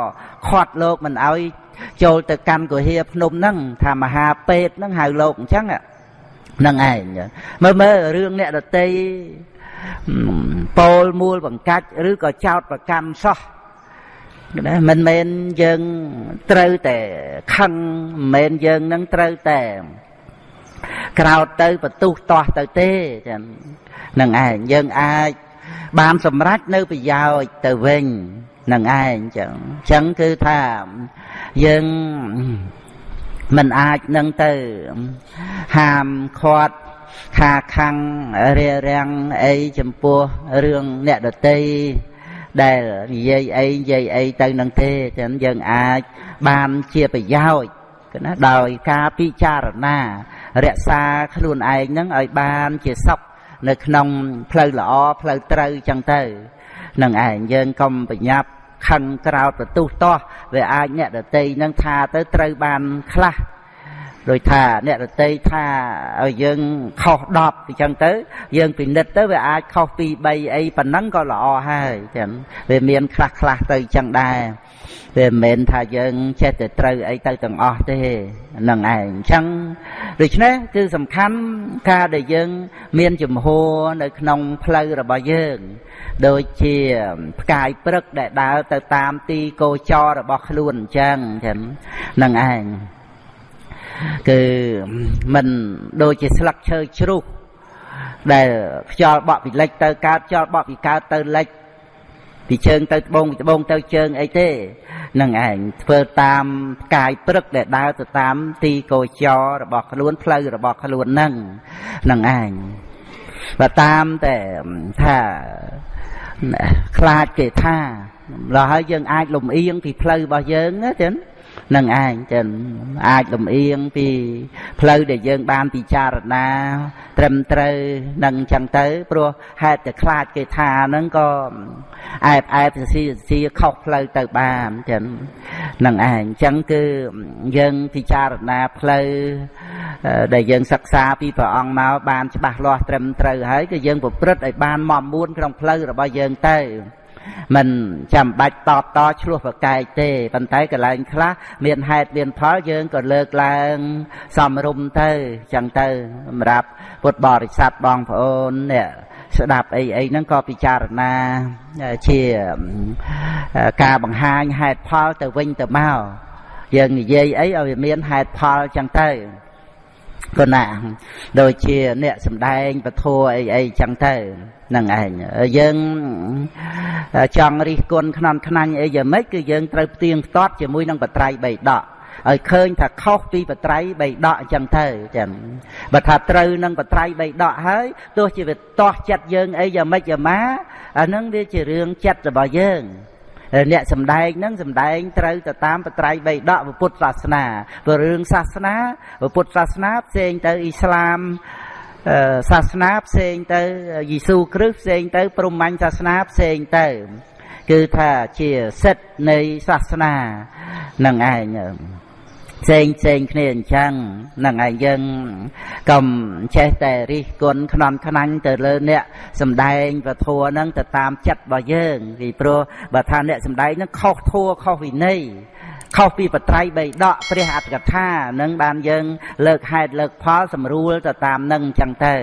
ខាត់លោកមិនអោយចូលទៅកាន់គុហាភ្នំហ្នឹងថាមហាពេទ្យហ្នឹងហៅលោកអញ្ចឹងហ្នឹងឯងមើលមើលរឿងអ្នកដតីពោលមូលបង្កាច់ឬក៏ចោតប្រកម្មសោះណាមិនមែនយើងត្រូវតែខឹងមិនមែនយើងនឹងត្រូវតែ ក្រោតទៅបន្ទុះតោះទៅទេចឹងនឹងឯងយើងអាចបានសម្រេចនៅប្រយោជន៍ទៅវិញនឹងឯងចឹងចឹងគឺថាយើងមិនអាចនឹងទៅហាមឃាត់ខាខាំងរារាំងអីចំពោះរឿងអ្នកដតីដែលនិយាយអីនិយាយអីទៅនឹងទេចឹងយើងអាចបានជាប្រយោជន៍ណាដោយការពិចារណា រក្សាខ្លួនឯងហ្នឹងឲ្យបានជាសុខនៅក្នុងផ្លូវល្អផ្លូវត្រូវចឹងទៅនឹងឯងយើងកុំប្រញាប់ខឹងក្រោតបន្ទុះតោះវាអាចអ្នកដតីនឹងថាទៅត្រូវបានខ្លះដោយថាអ្នករតីថាឲ្យយើងខុស10អញ្ចឹងទៅ យើងពិនិត្យទៅវាអាចខុសពី3អីប៉ុណ្ណឹងក៏ល្អហើយចឹងវាមានខ្លះខ្លះទៅអញ្ចឹងដែរ វាមិនមែនថាយើងចេះតែត្រូវអីទៅទាំងអស់ទេនឹងឯងអញ្ចឹងដូច្នេះគឺសំខាន់ការដែលយើង មានជំហរនៅក្នុងផ្លូវរបស់យើង ដូចជាផ្កាយព្រឹកដែលដើរទៅតាមទីកោចររបស់ខ្លួនអញ្ចឹងចឹងនឹងឯងគឺមិនដូចជាស្លឹកឈើជ្រុះដែលខ្យល់បក់ពីលិចទៅកើតខ្យល់បក់ពីកើតទៅលិច ពីជើងទៅត្បូងពីត្បូងទៅជើងអីទេនឹងឯងធ្វើតាមកាយព្រឹកដែលដើរទៅតាមទីកោចររបស់ខ្លួនផ្លូវរបស់ខ្លួននឹងនឹងឯងបើតាមតែថាខ្លាចគេថាដល់ហើយយើងអាចលំអៀងពីផ្លូវរបស់យើងណាចឹង នឹងឯងចឹងអាចលំអៀងពី ផ្លូវដែលយើងបានពិចារណា ត្រឹមត្រូវនឹងចឹងទៅព្រោះហេតុតែខ្លាចគេថាហ្នឹងក៏អែបអែបសស៊ីសស៊ីខុសផ្លូវទៅបានចឹងនឹងឯងចឹងគឺយើងពិចារណាផ្លូវដែលយើងសិក្សាពីព្រះអង្គមកបានច្បាស់លាស់ត្រឹមត្រូវហើយគឺយើងប្រព្រឹត្តឲ្យបានមមួនក្នុងផ្លូវរបស់យើងទៅ មិនចាំបាច់តបតឆ្លោះប្រកែកទេប៉ុន្តែកន្លែងខ្លះមានហេតុមានផលយើងក៏លើកឡើងសំរុំទៅចឹងទៅសម្រាប់ពុទ្ធបរិស័ទបងប្អូនអ្នកស្ដាប់អីអីហ្នឹងក៏ពិចារណាជាការបង្ហាញហេតុផលទៅវិញទៅមកយើងនិយាយអីឲ្យវាមានហេតុផលចឹងទៅគណាដូចជាអ្នកសំដែងពធអីអីចឹងទៅ នឹងឯងយើងចង់រិះគន់ខ្នន់ខ្នាញ់អីយ៉ាងម៉េចគឺយើងត្រូវផ្ទៀងផ្ទាត់ជាមួយនឹងបត្រៃបីដកឲ្យឃើញថាខុសពីបត្រៃបីដកអញ្ចឹងទៅចឹងបើថាត្រូវនឹងបត្រៃបីដកហើយទោះជាវាទាស់ចិត្តយើងអីយ៉ាងម៉េចយ៉ាងម៉ាអានឹងវាជារឿងចិត្តរបស់យើងអ្នកសំដែងហ្នឹងសំដែងត្រូវទៅតាមបត្រៃបីដកពុទ្ធសាសនាព្រោះរឿងសាសនាពុទ្ធសាសនាផ្សេងទៅអ៊ីស្លាម សាសនាផ្សេងទៅយេស៊ូគ្រីស្ទផ្សេងទៅ ព្រហ្មញ្ញសាសនាផ្សេងទៅ គឺថាជាសិទ្ធនៃសាសនានឹងឯងផ្សេងផ្សេងគ្នាអញ្ចឹងនឹងឯងយើងកុំចេះតែរិះគន់ខ្នន់ខ្នាញ់ទៅលើអ្នកសំដែងពធហ្នឹងទៅតាមចិត្តរបស់យើងពីព្រោះបើថាអ្នកសំដែងហ្នឹងខុសធัวខុសវិន័យ ខុសពីបត្រៃបីដកព្រះអត្តកថានឹងបានយើង លើកហេតុលើកផលសម្រួលទៅតាមនឹងអញ្ចឹងទៅ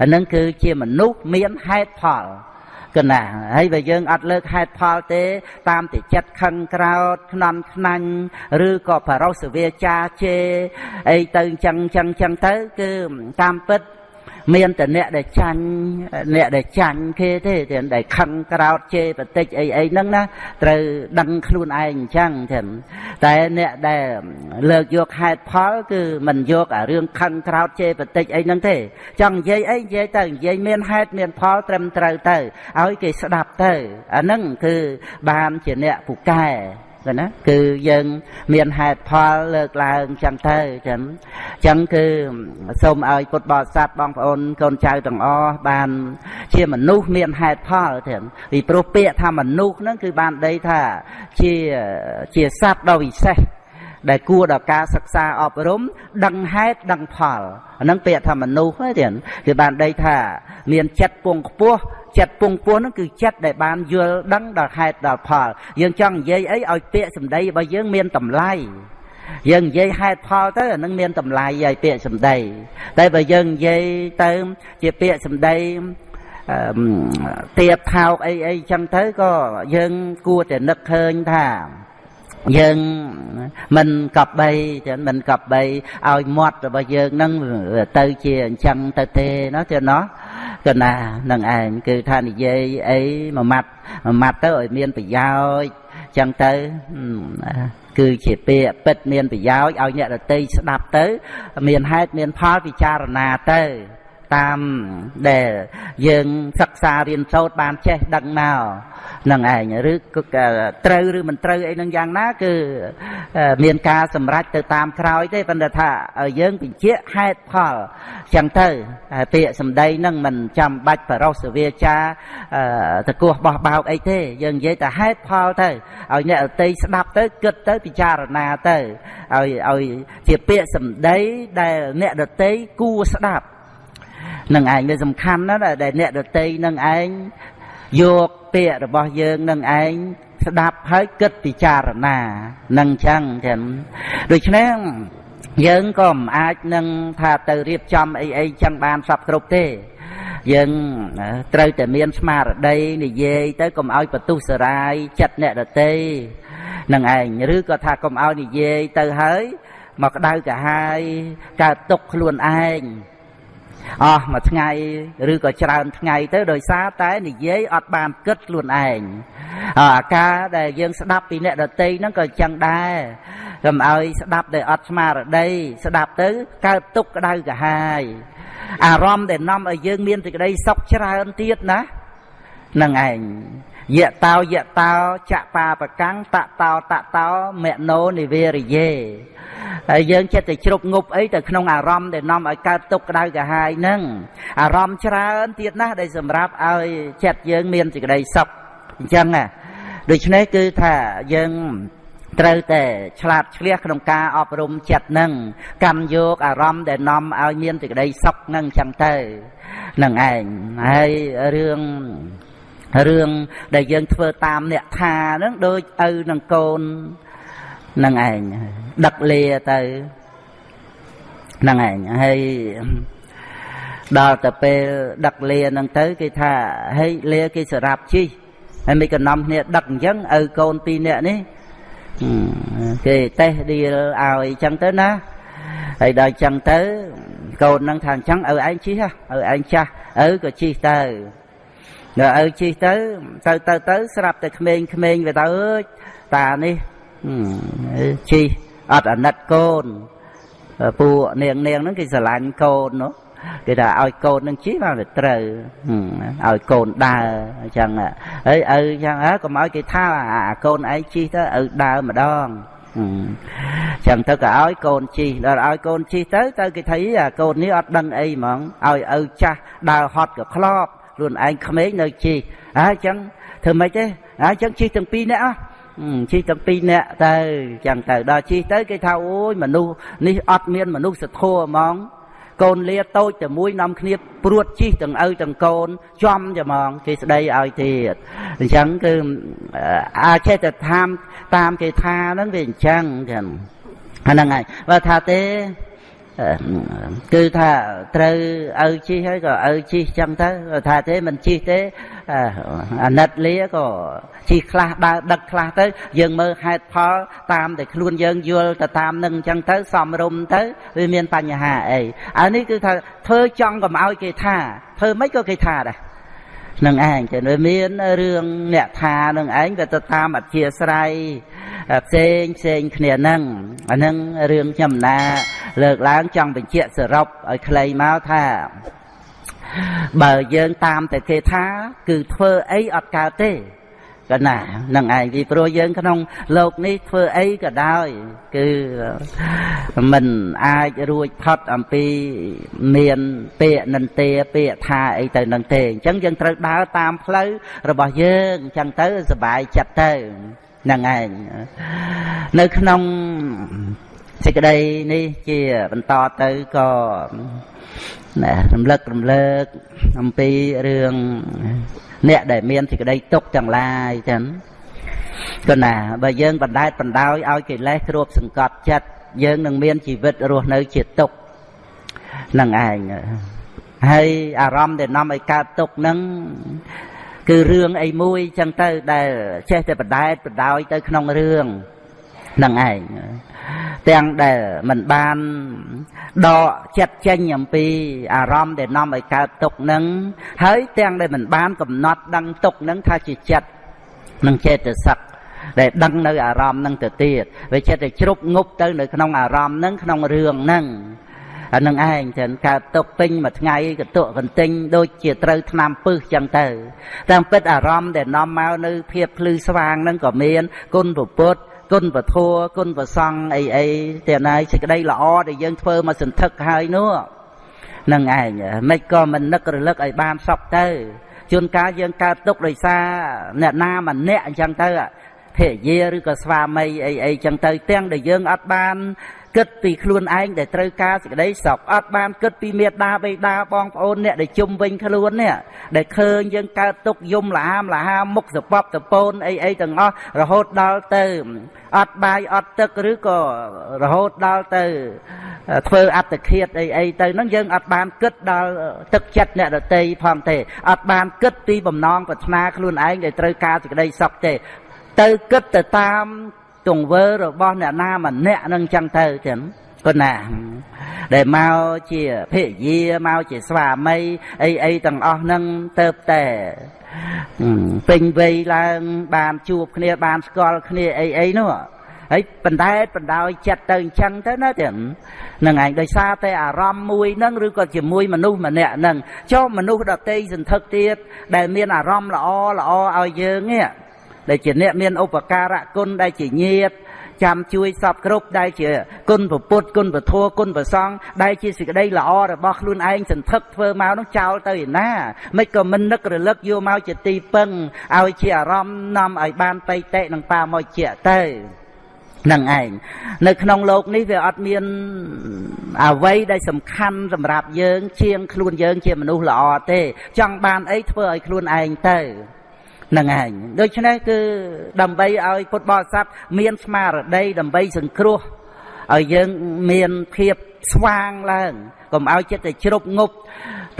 អានឹងគឺជាមនុស្សមានហេតុផលកណាហើយបើយើងអត់លើកហេតុផលទេ តាមតែចិត្តខឹងក្រោតខ្នន់ខ្នាញ់ឬក៏បរោសវាចាជេអីទៅអញ្ចឹងអញ្ចឹងអញ្ចឹងទៅ គឺតាមពិត មានតែអ្នកដែលចាញ់អ្នកដែលចាញ់គេទេតែដែលខឹងក្រោតជេរបតិចអីអីហ្នឹងណាត្រូវដឹងខ្លួនឯងអញ្ចឹងចឹងតែអ្នកដែលលើកយកហេតុផលគឺមិនយកអារឿងខឹងក្រោតជេរបតិចអីហ្នឹងទេចង់និយាយអីនិយាយទៅនិយាយមានហេតុមានផលត្រឹមត្រូវទៅឲ្យគេស្ដាប់ទៅអាហ្នឹងគឺបានជាអ្នកពូកែ គឺណាគឺយើងមានហេតុផលលើកឡើងចឹងទៅចឹងចឹងគឺសូមឲ្យពុទ្ធបរិស័ទបងប្អូនកូនចៅទាំងអស់បាន ជាមនុស្សមានហេតុផលទាំងពីព្រោះពាក្យថាមនុស្សហ្នឹងគឺបានដីថាជាជាសត្វដ៏វិសេសដែលគួរដល់ការសិក្សាអប់រំ ដឹងហេតុដឹងផលអានឹងពាក្យថាមនុស្សហ្នឹងគឺបានដីថា មានចិត្តពងខ្ពស់ ចិត្តពងពោះហ្នឹងគឺចិត្តដែលបានយល់ដឹងដល់ហេតុដល់ផល យើងចង់និយាយអីឲ្យពាក្យសម្ដីរបស់យើងមានតម្លៃយើងនិយាយហេតុផលទៅអានឹងមានតម្លៃឲ្យពាក្យសម្ដី តែបើយើងនិយាយទៅជាពាក្យសម្ដីទៀបថោកអីអីចឹងទៅក៏យើងគួរតែនឹកឃើញថាយើងមិនកប់បីចឹងមិនកប់បីឲ្យមាត់របស់យើងនឹងទៅជាអញ្ចឹងទៅទេណាទេណោះ កណានឹងឯងគឺថានិយាយអីមួយម៉ាត់មួយម៉ាត់ទៅឲ្យមានប្រយោជន៍ចឹងទៅគឺជាពាក្យពិតមានប្រយោជន៍ឲ្យអ្នកដតីស្ដាប់ទៅ មានហេតុមានផលពិចារណាទៅ តាមដែលយើងសិក្សារៀនសូត្របានចេះដឹងមកនឹងឯងឬត្រូវឬមិនត្រូវអីនឹងយ៉ាងណា គឺមានការសម្រេចទៅតាមក្រោយទេប៉ុន្តែថាយើងបញ្ជាក់ហេតុផលចឹងទៅពាក្យសម្ដីនឹងមិនចាំបាច់បរោសវាចាតកោះបោះបោកអីទេ យើងនិយាយតែហេតុផលទៅឲ្យអ្នកអតីស្ដាប់ទៅគិតទៅពិចារណាទៅឲ្យឲ្យជាពាក្យសម្ដីដែលអ្នកដតីគួរស្ដាប់ នឹងឯងវាសំខាន់ណាស់ដែលអ្នកដតីនឹងឯងយកពាក្យរបស់យើងនឹងឯងស្ដាប់ហើយគិតពិចារណានឹងចឹងចឹងដូច្នេះយើងក៏មិនអាចនឹងថាទៅរៀបចំអីអីចឹងបានសពគ្រប់ទេយើងត្រូវតែមានស្មារតីនិយាយទៅកុំឲ្យបន្ទុះសារាយចិត្តអ្នកដតីនឹងឯងឬក៏ថាកុំឲ្យនិយាយទៅហើយមកក្តៅកាហាយកើតទុកខ្លួនឯង អស់មួយថ្ងៃឬក៏ច្រើនថ្ងៃទៅដោយសារតែនិយាយអត់បានគិតខ្លួនឯងអាការដែលយើងស្ដាប់ពីអ្នកដតីហ្នឹងក៏ចឹងដែរកុំឲ្យស្ដាប់ដោយអត់ស្មារតីស្ដាប់ទៅកើតទុកក្តៅកាហាយអារម្មណ៍ដែលនាំឲ្យយើងមានសេចក្តីសុខច្រើនទៀតណានឹងឯង យៈតោយៈតោចបាបកាំងតតោតតោមនោនិវេរិយេហើយយើងចិត្តតែជ្រប់ងប់អីទៅក្នុងអារម្មណ៍ដែលនាំឲ្យកើតទុក្ខក្តៅកាហាយហ្នឹងអារម្មណ៍ច្រើនទៀតណាស់ដែលសម្រាប់ឲ្យចិត្តយើងមានសេចក្តីសុខអញ្ចឹងណាដូច្នេះគឺថាយើងត្រូវតែឆ្លាតឆ្លៀសក្នុងការអប់រំចិត្តនឹងកម្មយកអារម្មណ៍ដែលនាំឲ្យមានសេចក្តីសុខនឹងអញ្ចឹងទៅនឹងឯងហើយរឿង រឿងដែលយើងធ្វើតាមអ្នកថាហ្នឹងដូចឪនឹងកូននឹងឯងដឹកលាទៅនឹងឯងហើយដល់ទៅពេលដឹកលាហ្នឹងទៅគេថាហេលាគេសម្រាប់ជីហើយមិនកំណំគ្នាដឹកអញ្ចឹងឪកូនពីរនាក់នេះគេតេះឌីលឲ្យអញ្ចឹងទៅណាហើយដល់អញ្ចឹងទៅកូននឹងថាអញ្ចឹងឪឯងជិះឪឯងចាស់ឪក៏ជិះទៅ ដល់ឪជិះទៅទៅទៅទៅស្រាប់តែក្មេងក្មេងវាទៅអើយតានេះជិះអត់អាណិតកូនពួកនាងនាងហ្នឹងគេស្រឡាញ់កូននោះគេថាឲ្យកូននឹងជិះបានតែត្រូវឲ្យកូនដើរអញ្ចឹងហើយឪអញ្ចឹងហើយកុំឲ្យគេថាអាកូនឯងជិះទៅឪដើរម្ដងចឹងទៅក៏ឲ្យកូនជីដល់ឲ្យកូនជីទៅទៅគេថាអាកូននេះអត់ដឹងអីហ្មងឲ្យឪចាស់ដើរហត់ក៏ខ្លប់ ខ្លួនឯងក្មេងនៅជីហើយចឹងធ្វើម៉េចទេហើយចឹងជីទាំងពីរនាក់ជីទាំងពីរនាក់ទៅចឹងទៅដល់ជីទៅគេថាអូយមនុស្សនេះអត់មានមនុស្សសធัวហ្មងកូនលាតូចតែមួយនាំគ្នាព្រួតជីកទាំងឪទាំងកូនចំច្មងគេស្ដីឲ្យទៀតអញ្ចឹងគឺអាចចេះតែតាមតាមគេថាហ្នឹងវាអញ្ចឹងចឹងហ្នឹងហើយបើថាទេ គឺថាត្រូវឪជីហើយក៏ឪជីចឹងទៅថាទេមិនជីទេអាណិតលាក៏ជីខ្លះដើរដឹកខ្លះទៅយើងមើលហេតុផលតាមតែខ្លួនយើងយល់ទៅតាមនឹងចឹងទៅសំរុំទៅវាមានបញ្ហាអីអានេះគឺថាធ្វើចង់កុំឲ្យគេថាធ្វើមិនក៏គេថាដែរ នឹងឯងចឹងវាមានរឿងអ្នកថានឹងឯងវាទៅតាមអធិស្រ័យផ្សេងផ្សេងគ្នាហ្នឹងអាហ្នឹងរឿងខ្ញុំណា លើកឡើងចង់បញ្ជាក់សរុបឲ្យខ្លីមកថាបើយើងតាមតែគេថា គឺធ្វើអីអត់កើតទេ កណានឹងឯងពីព្រោះយើងក្នុងលោកនេះធ្វើអីក៏ដោយ គឺមិនអាចរួចផុតអំពីមានពាក្យនិន្ទាពាក្យថាអីទៅនឹងទេអញ្ចឹងយើងត្រូវដើរតាមផ្លូវរបស់យើងអញ្ចឹងទៅសុបាយចិត្តទៅនឹងឯងនៅក្នុងសេចក្តីនេះជាបន្តទៅក៏រំលឹករំលើកអំពីរឿង អ្នកដែលមានសេចក្តីទុកទាំងឡាយចឹងក៏ណាបើយើងបណ្ដែតបណ្ដោយឲ្យកិលេសគ្របសង្កត់ចិត្តយើងនឹងមានជីវិតរស់នៅជាទុកនឹងឯងហើយអារម្មណ៍ដែលនាំឲ្យកើតទុកនឹងគឺរឿងអីមួយចឹងទៅដែលចេះតែបដែតបដោយទៅក្នុងរឿងនឹងឯង ទាំងដែលមិនបានដកចិត្តចេញអំពីអារម្មណ៍ដែលនាំឲ្យកើតទុកនឹងហើយទាំងដែលមិនបានកំណត់ដឹងទុកនឹងថាជាចិត្តនឹងចេតសិកដែលដឹងនៅអារម្មណ៍នឹងទៅទៀតវាចិត្តតែជ្រុកងប់ទៅនៅក្នុងអារម្មណ៍នឹងក្នុងរឿងនឹងអានឹងឯងចឹងកើតទុកពេញមួយថ្ងៃកតុកកន្ទិញដូចជាត្រូវឆ្នាំពឹសចឹងទៅតាមពិតអារម្មណ៍ដែលនាំមកនៅភាពភ្លឺស្វាងហ្នឹងក៏មានគុណពុទ្ធ គុណពធัวគុណប្រសង់អីអីតែណៃសេចក្តីល្អដែលយើងធ្វើមកសន្ធឹកហើយនោះនឹងឯងមិនក៏មិននឹករលឹកឲ្យបានសពទៅជួនកាលយើងកើតទុកដោយសារអ្នកណាម្នាក់អញ្ចឹងទៅភរិយាឬក៏ស្វាមីអីអីចឹងទៅទាំងដែលយើងអត់បាន គិតពីខ្លួនឯងដែលត្រូវការសេចក្តីសុខអត់បានគិតពីមេដាបេដាបងប្អូនអ្នកដែលជុំវិញខ្លួននេះដែលឃើញយើងកើតទុកយំលហាមលហាមុខសពបតពូនអីអីទាំងអស់រហូតដល់ទៅអត់បាយអត់ទឹកឬក៏រហូតដល់ទៅធ្វើអត្តឃាតអីអីទៅហ្នឹងយើងអត់បានគិតដល់ទឹកចិត្តអ្នកដតីផងទេអត់បានគិតពីបំណងប្រាថ្នាខ្លួនឯងដែលត្រូវការសេចក្តីសុខទេទៅគិតទៅតាម ទង្វើរបស់អ្នកណាម្នាក់នឹងចឹងទៅចឹងប៉ុណ្ណាដែលមកជាភរិយាមកជាស្វាមីអីអីទាំងអស់ហ្នឹងទៅតែពេញវ័យឡើងបានជួបគ្នាបានស្គាល់គ្នាអីអីនោះហើយបណ្ដែតបណ្ដោយចិត្តទៅអញ្ចឹងទៅណាទាំងនឹងឯងដោយសារតែអារម្មណ៍មួយហ្នឹងឬក៏ជាមួយមនុស្សម្នាក់ហ្នឹងចុះមនុស្សដតីសន្ធឹកទៀតដែលមានអារម្មណ៍ល្អល្អឲ្យយើងនេះ ដែលជាអ្នកមានឧបការៈគុណដែលជាញាតចាំជួយសពគ្រប់ដែលជាគុណពពុទ្ធគុណពធัวគុណប្រសង់ដែលជាសេចក្តីល្អរបស់ខ្លួនឯងសន្ធឹកធ្វើមកនោះចោលទៅឯណាមិនក៏មិននឹករលឹកយកមកជាទីពឹងឲ្យជាអារម្មណ៍នាំឲ្យបានបៃតេនិងបាមកជាទៅនឹងឯងនៅក្នុងលោកនេះវាអត់មានអ្វីដែលសំខាន់សម្រាប់យើង ជាងខ្លួនយើងជាមនុស្សល្អទេ ចង់បានអីធ្វើឲ្យខ្លួនឯងទៅ នឹងឯងដូច្នេះគឺដើម្បីឲ្យពុទ្ធបរិស័ទមានស្មារតីដើម្បីសង្គ្រោះឲ្យយើងមានភាពស្វាងឡើងកុំឲ្យចិត្តតែជ្រុកងប់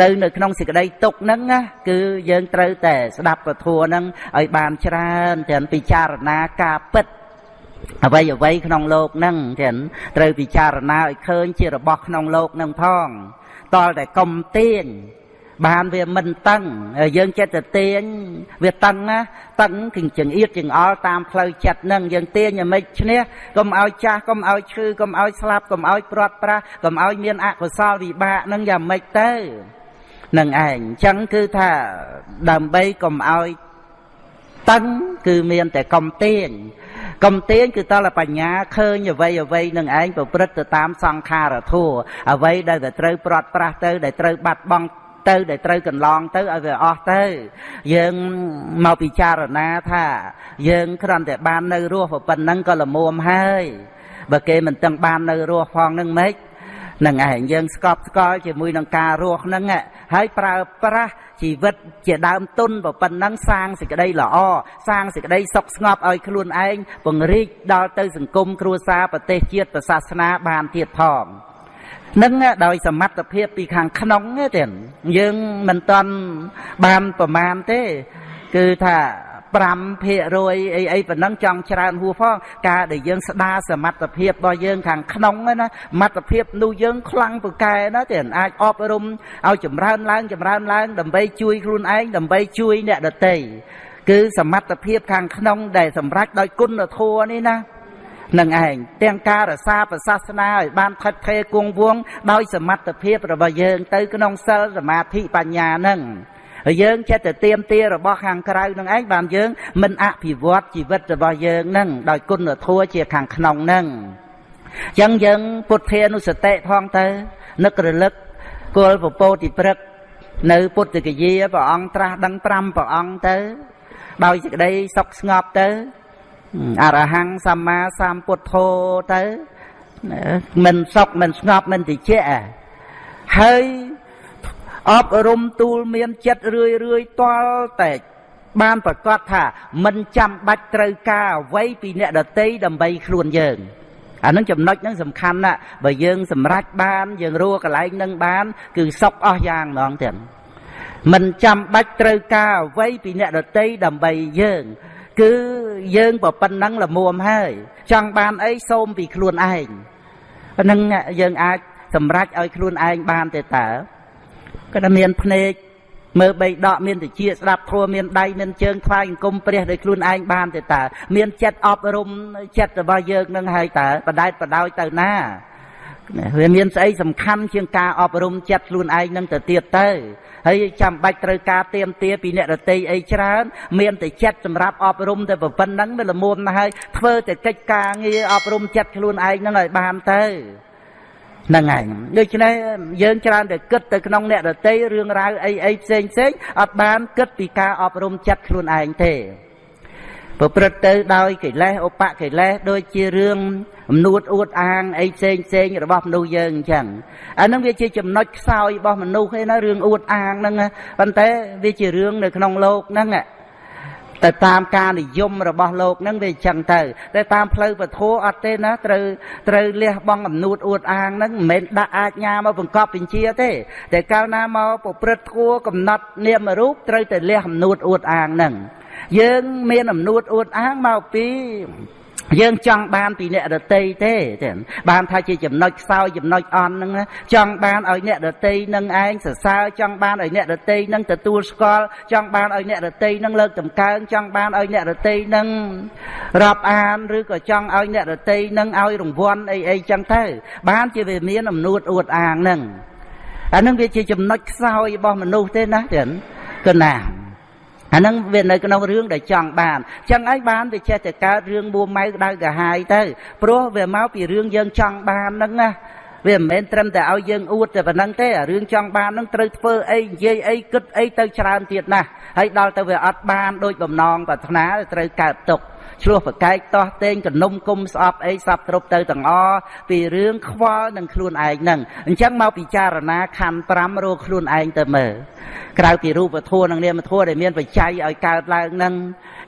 ទៅនៅក្នុងសេចក្តីទុកហ្នឹងណាគឺយើងត្រូវតែស្ដាប់ពធហ្នឹងឲ្យបានច្រើនទាំងពិចារណាការពិតអ្វីអ្វីក្នុងโลกហ្នឹងចឹងត្រូវពិចារណាឲ្យឃើញជារបស់ក្នុងโลกហ្នឹងផងតលតែកុំទៀង បានវាមិនតឹងយើងចិត្តទៅទាញវាតឹងណាតឹងគឹងចង្អៀតចង្អល់តាមផ្លូវចិត្តហ្នឹងយើងទាញឲ្យមិនឈ្នះកុំឲ្យចាស់កុំឲ្យឈឺកុំឲ្យស្លាប់កុំឲ្យព្រាត់ប្រាសកុំឲ្យមានអកុសលវិបាកហ្នឹងយ៉ាងម៉េចទៅនឹងឯងអញ្ចឹងគឺថាដើម្បីកុំឲ្យតឹងគឺមានតែកុំទាញកំទាញគឺតលបញ្ញាឃើញអ្វីអ្វីនឹងឯងប្រព្រឹត្តទៅតាមសង្ខារធัวអ្វីដែលត្រូវព្រាត់ប្រាសទៅដែលត្រូវបាត់បង់ ទៅដែលត្រូវកន្លងទៅឲ្យវាអស់ទៅ យើងមកពិចារណាថា យើងគ្រាន់តែបាននៅរស់ប៉ុណ្ណឹងក៏ល្មមហើយបើគេមិនទាំងបាននៅរស់ផងនឹងម៉េចនឹងឯងយើងស្កប់ស្កល់ជាមួយនឹងការរស់ហ្នឹងហើយប្រើប្រាស់ជីវិតជាដើមទុនប៉ុណ្ណឹងសាងសេចក្តីល្អសាងសេចក្តីសុខស្ងប់ឲ្យខ្លួនឯងពង្រីកដល់ទៅសង្គមគ្រួសារប្រទេសជាតិសាសនាបានទៀតផង នឹងដោយសមត្ថភាពពីខាងក្នុងទេយើងមិនតន់បានប្រមាណទេ គឺថា5%អីអីប៉ុណ្ណឹងចង់ច្រើនហួសផងការដែលយើងស្ដារសមត្ថភាពរបស់យើងខាងក្នុងណាសមត្ថភាពនោះយើងខ្លាំងពូកែណាទេអាចអប់រំឲ្យចម្រើនឡើងចម្រើនឡើង ដើម្បីជួយខ្លួនឯងដើម្បីជួយអ្នកដទៃគឺសមត្ថភាពខាងក្នុងដែលសម្រេចដោយគុណធម៌នេះណា នឹងឯងទាំងការរសាប្រសាសនាឲ្យបានថិតថេរគង់វង្សដោយសមត្ថភាពរបស់យើងទៅក្នុងសិលសមាធិបញ្ញានឹងហើយយើងចិត្តទៅទៀមទារបស់ខាងក្រៅនឹងឯងបានយើងមិនអភិវឌ្ឍជីវិតរបស់យើងនឹងដោយគុណធម៌ជាខាងក្នុងនឹងអញ្ចឹងយើងពុទ្ធានុសតិផងទៅនឹករលឹកគល់ពពោតិព្រឹកនៅពុទ្ធគយាព្រះអង្គត្រាស់ដឹង5ព្រះអង្គទៅដោយសេចក្តីសុខស្ងប់ទៅ អរហង្គសម្មាសម្ពុទ្ធោទៅមិនសុខមិនស្ងប់មិនតិចហើយអប់រំទូលមានចិត្តរឿយរឿយតល់តែបានប្រកាសថាមិនចាំបាច់ត្រូវការអ្វីពីអ្នកដតីដើម្បីខ្លួនយើងអានឹងចំណុចហ្នឹងសំខាន់ណាស់បើយើងសម្រេចបានយើងរੂកន្លែងហ្នឹងបាន គឺសុខអស់យ៉ាងហ្មងទៀតមិនចាំបាច់ត្រូវការអ្វីពីអ្នកដតីដើម្បីយើង គឺយើងប្រប៉ុណ្ណឹងល្មមហើយ ចង់បានអីសូមពីខ្លួនឯងប៉ុណ្ណឹងយើងអាចសម្រេចឲ្យខ្លួនឯងបានទេតើក៏តែមានភ្នែកមើលបីដកមានតិចស្ដាប់ធัวមានដៃមានជើងថ្វាយអង្គមព្រះដោយខ្លួនឯងបានទេតើមានចិត្តអប់រំចិត្តរបស់យើងនឹងហើយតើបដែតបដោយទៅណា វាមានស្អីសំខាន់ជាងការអប់រំចិត្តខ្លួនឯងនឹងទៅទៀតទៅហើយចាំបាច់ត្រូវការទៀមទាពីអ្នករតីអីច្រើន មានតែចិត្តសម្រាប់អប់រំតែប៉ុណ្្នឹងវាល្មមណាស់ហើយធ្វើតែកិច្ចការងារអប់រំចិត្តខ្លួនឯងនឹងឲ្យបានទៅហ្នឹងហើយដូច្នេះយើងច្រើនតែគិតទៅក្នុងអ្នករតីរឿងរ៉ាវអីអីផ្សេងផ្សេងអត់បានគិតពីការអប់រំចិត្តខ្លួនឯងទេ ប្រព្រឹត្តទៅដោយកិលេសឧបកិលេសដូចជារឿងអំនួតអួតអាងអីផ្សេងផ្សេងរបស់មនុស្សយើងអញ្ចឹងអានឹងវាជាចំណុចខ្សោយរបស់មនុស្សឯណារឿងអួតអាងហ្នឹងប៉ុន្តែវាជារឿងនៅក្នុងโลกហ្នឹងទៅតាមការនិយមរបស់លោកហ្នឹងវាអញ្ចឹងទៅតែតាមផ្លូវពធអត់ទេណាត្រូវត្រូវលះបង់អំនួតអួតអាងហ្នឹងមិនមែនដាក់អាជ្ញាមកបង្កប់បញ្ជាទេតែកាលណាមកប្រព្រឹត្តធัวកំណត់នាមរូបត្រូវតែលះអំនួតអួតអាងហ្នឹង យើងមានអំនួតអួតអាងមកពីយើងចង់បានពីអ្នកដតីទេទេបានថាជាចំណុចខ្សោយចំណុចអន់ហ្នឹងចង់បានឲ្យអ្នកដតីនឹងឯងសរសើរចង់បានឲ្យអ្នកដតីនឹងទទួលស្គាល់ចង់បានឲ្យអ្នកដតីនឹងលើកតម្កើងចង់បានឲ្យអ្នកដតីនឹងរាប់អានឬក៏ចង់ឲ្យអ្នកដតីនឹងឲ្យរង្វាន់អីអីចឹងទៅបានជាវាមានអំនួតអួតអាងហ្នឹងអានឹងវាជាចំណុចខ្សោយរបស់មនុស្សទេណាចឹងគឺណា អាហ្នឹងវានៅក្នុងរឿងដែលចង់បានចឹងហើយបានវាចេះតែកើតរឿងមួម៉ៅដៅកាហាយទៅព្រោះវាមកពីរឿងយើងចង់បានហ្នឹងណាវាមិនមែនត្រឹមតែឲ្យយើងអួតតែប៉ុណ្្នឹងទេរឿងចង់បាននឹងត្រូវធ្វើអីនិយាយអីគិតអីទៅច្រើនទៀតណាស់ហើយដល់ទៅវាអត់បានដូចបំណងប្រាថ្នាត្រូវកើតទុក្ខ ឆ្លោះប្រកែកតោះតេងកនុំគុំស្អប់អីសពគ្រប់ទៅទាំងអពីរឿងខ្វល់នឹងខ្លួនឯងហ្នឹងអញ្ចឹងមកពិចារណាខណ្ឌ5រកខ្លួនឯងទៅមើលក្រៅពីរូបធម៌និងនាមធម៌ដែលមានបច្ច័យឲ្យកើតឡើងហ្នឹង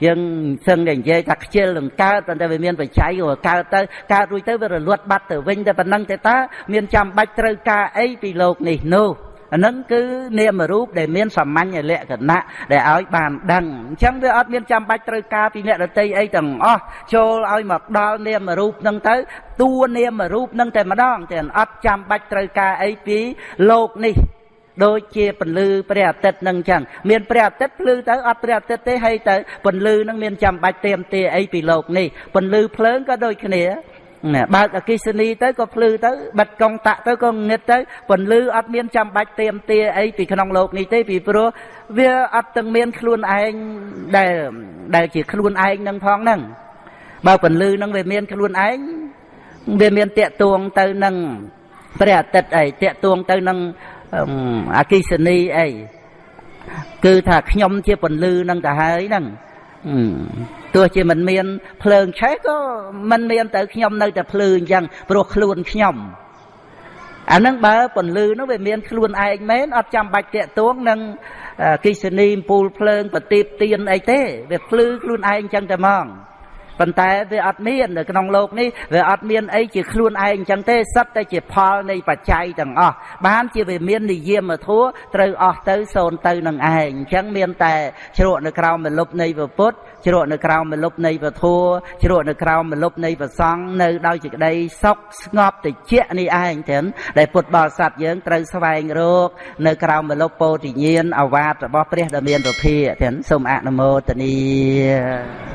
យើងសឹងតែនិយាយថាខ្ជិលនឹងកើតប៉ុន្តែវាមានបច្ច័យក៏កើតទៅកើតរួចទៅវារលត់បាត់ទៅវិញតែប៉ុណ្ណឹងទេតើមានចាំបាច់ត្រូវការអីពីលោកនេះនោះ អានឹងគឺនាមរូបដែលមានសាមញ្ញលក្ខណៈដែលឲ្យបានដឹងអញ្ចឹងវាអត់មានចាំបាច់ត្រូវការពីអ្នកដតីអីទាំងអស់ចូលឲ្យមកដល់នាមរូបនឹងទៅតួនាមរូបនឹងតែម្ដងតែអត់ចាំបាច់ត្រូវការអីពីលោកនេះដូចជាពន្លឺព្រះអាទិត្យនឹងអញ្ចឹងមានព្រះអាទិត្យភ្លឺទៅអត់ព្រះអាទិត្យទេហើយទៅពន្លឺនឹងមានចាំបាច់เตรียมទាអីពីលោកនេះពន្លឺភ្លើងក៏ដូចគ្នា បើកអគិសនីទៅក៏ភ្លឺទៅបិទកុងតាក់ទៅក៏ងឹតទៅពន្លឺអត់មានចាំបាច់เตรียมទាអីពីក្នុងโลกនេះទេពីព្រោះវាអត់ទាំងមានខ្លួនឯងដែលដែលជាខ្លួនឯងនឹងផងហ្នឹងបើពន្លឺនឹងវាមានខ្លួនឯងវាមានតាកតួងទៅនឹងព្រះអាទិត្យអីតាកតួងទៅនឹងអគិសនីអីគឺថាខ្ញុំជាពន្លឺនឹងទៅហើយហ្នឹង ទោះជាមិនមានភ្លើងឆេះក៏មិនមានទៅខ្ញុំនៅតែភ្លឺអញ្ចឹងព្រោះខ្លួនខ្ញុំអានឹងបើពន្លឺនោះវាមានខ្លួនឯងមែនអត់ចាំបាច់តាកទួងនឹងគិសនីមពូលភ្លើងប្រទីបទៀនអីទេវាភ្លឺខ្លួនឯងអញ្ចឹងតែហ្មង ប៉ុន្តែវាអត់មាននៅក្នុងโลกនេះវាអត់មានអីជាខ្លួនឯងអញ្ចឹងទេសិតតែជាផលនៃបច្ច័យទាំងអស់បានជាវាមាននិយមធัวត្រូវអស់ទៅសូន្យទៅនឹងឯងអញ្ចឹងមានតែជ្រក់នៅក្រោមមលុបនៃពុទ្ធជ្រក់នៅក្រោមមលុបនៃពធัวជ្រក់នៅក្រោមមលុបនៃប្រសង់នៅដោយសេចក្តីសុខស្ងប់តិចនេះឯងទាំងដែលពុទ្ធបរិស័ទយើងត្រូវស្វែងរកនៅក្រោមមលុបពោធិញ្ញាណអវាទរបស់ព្រះដ៏មានពភាទាំងសូមអនុមោទនា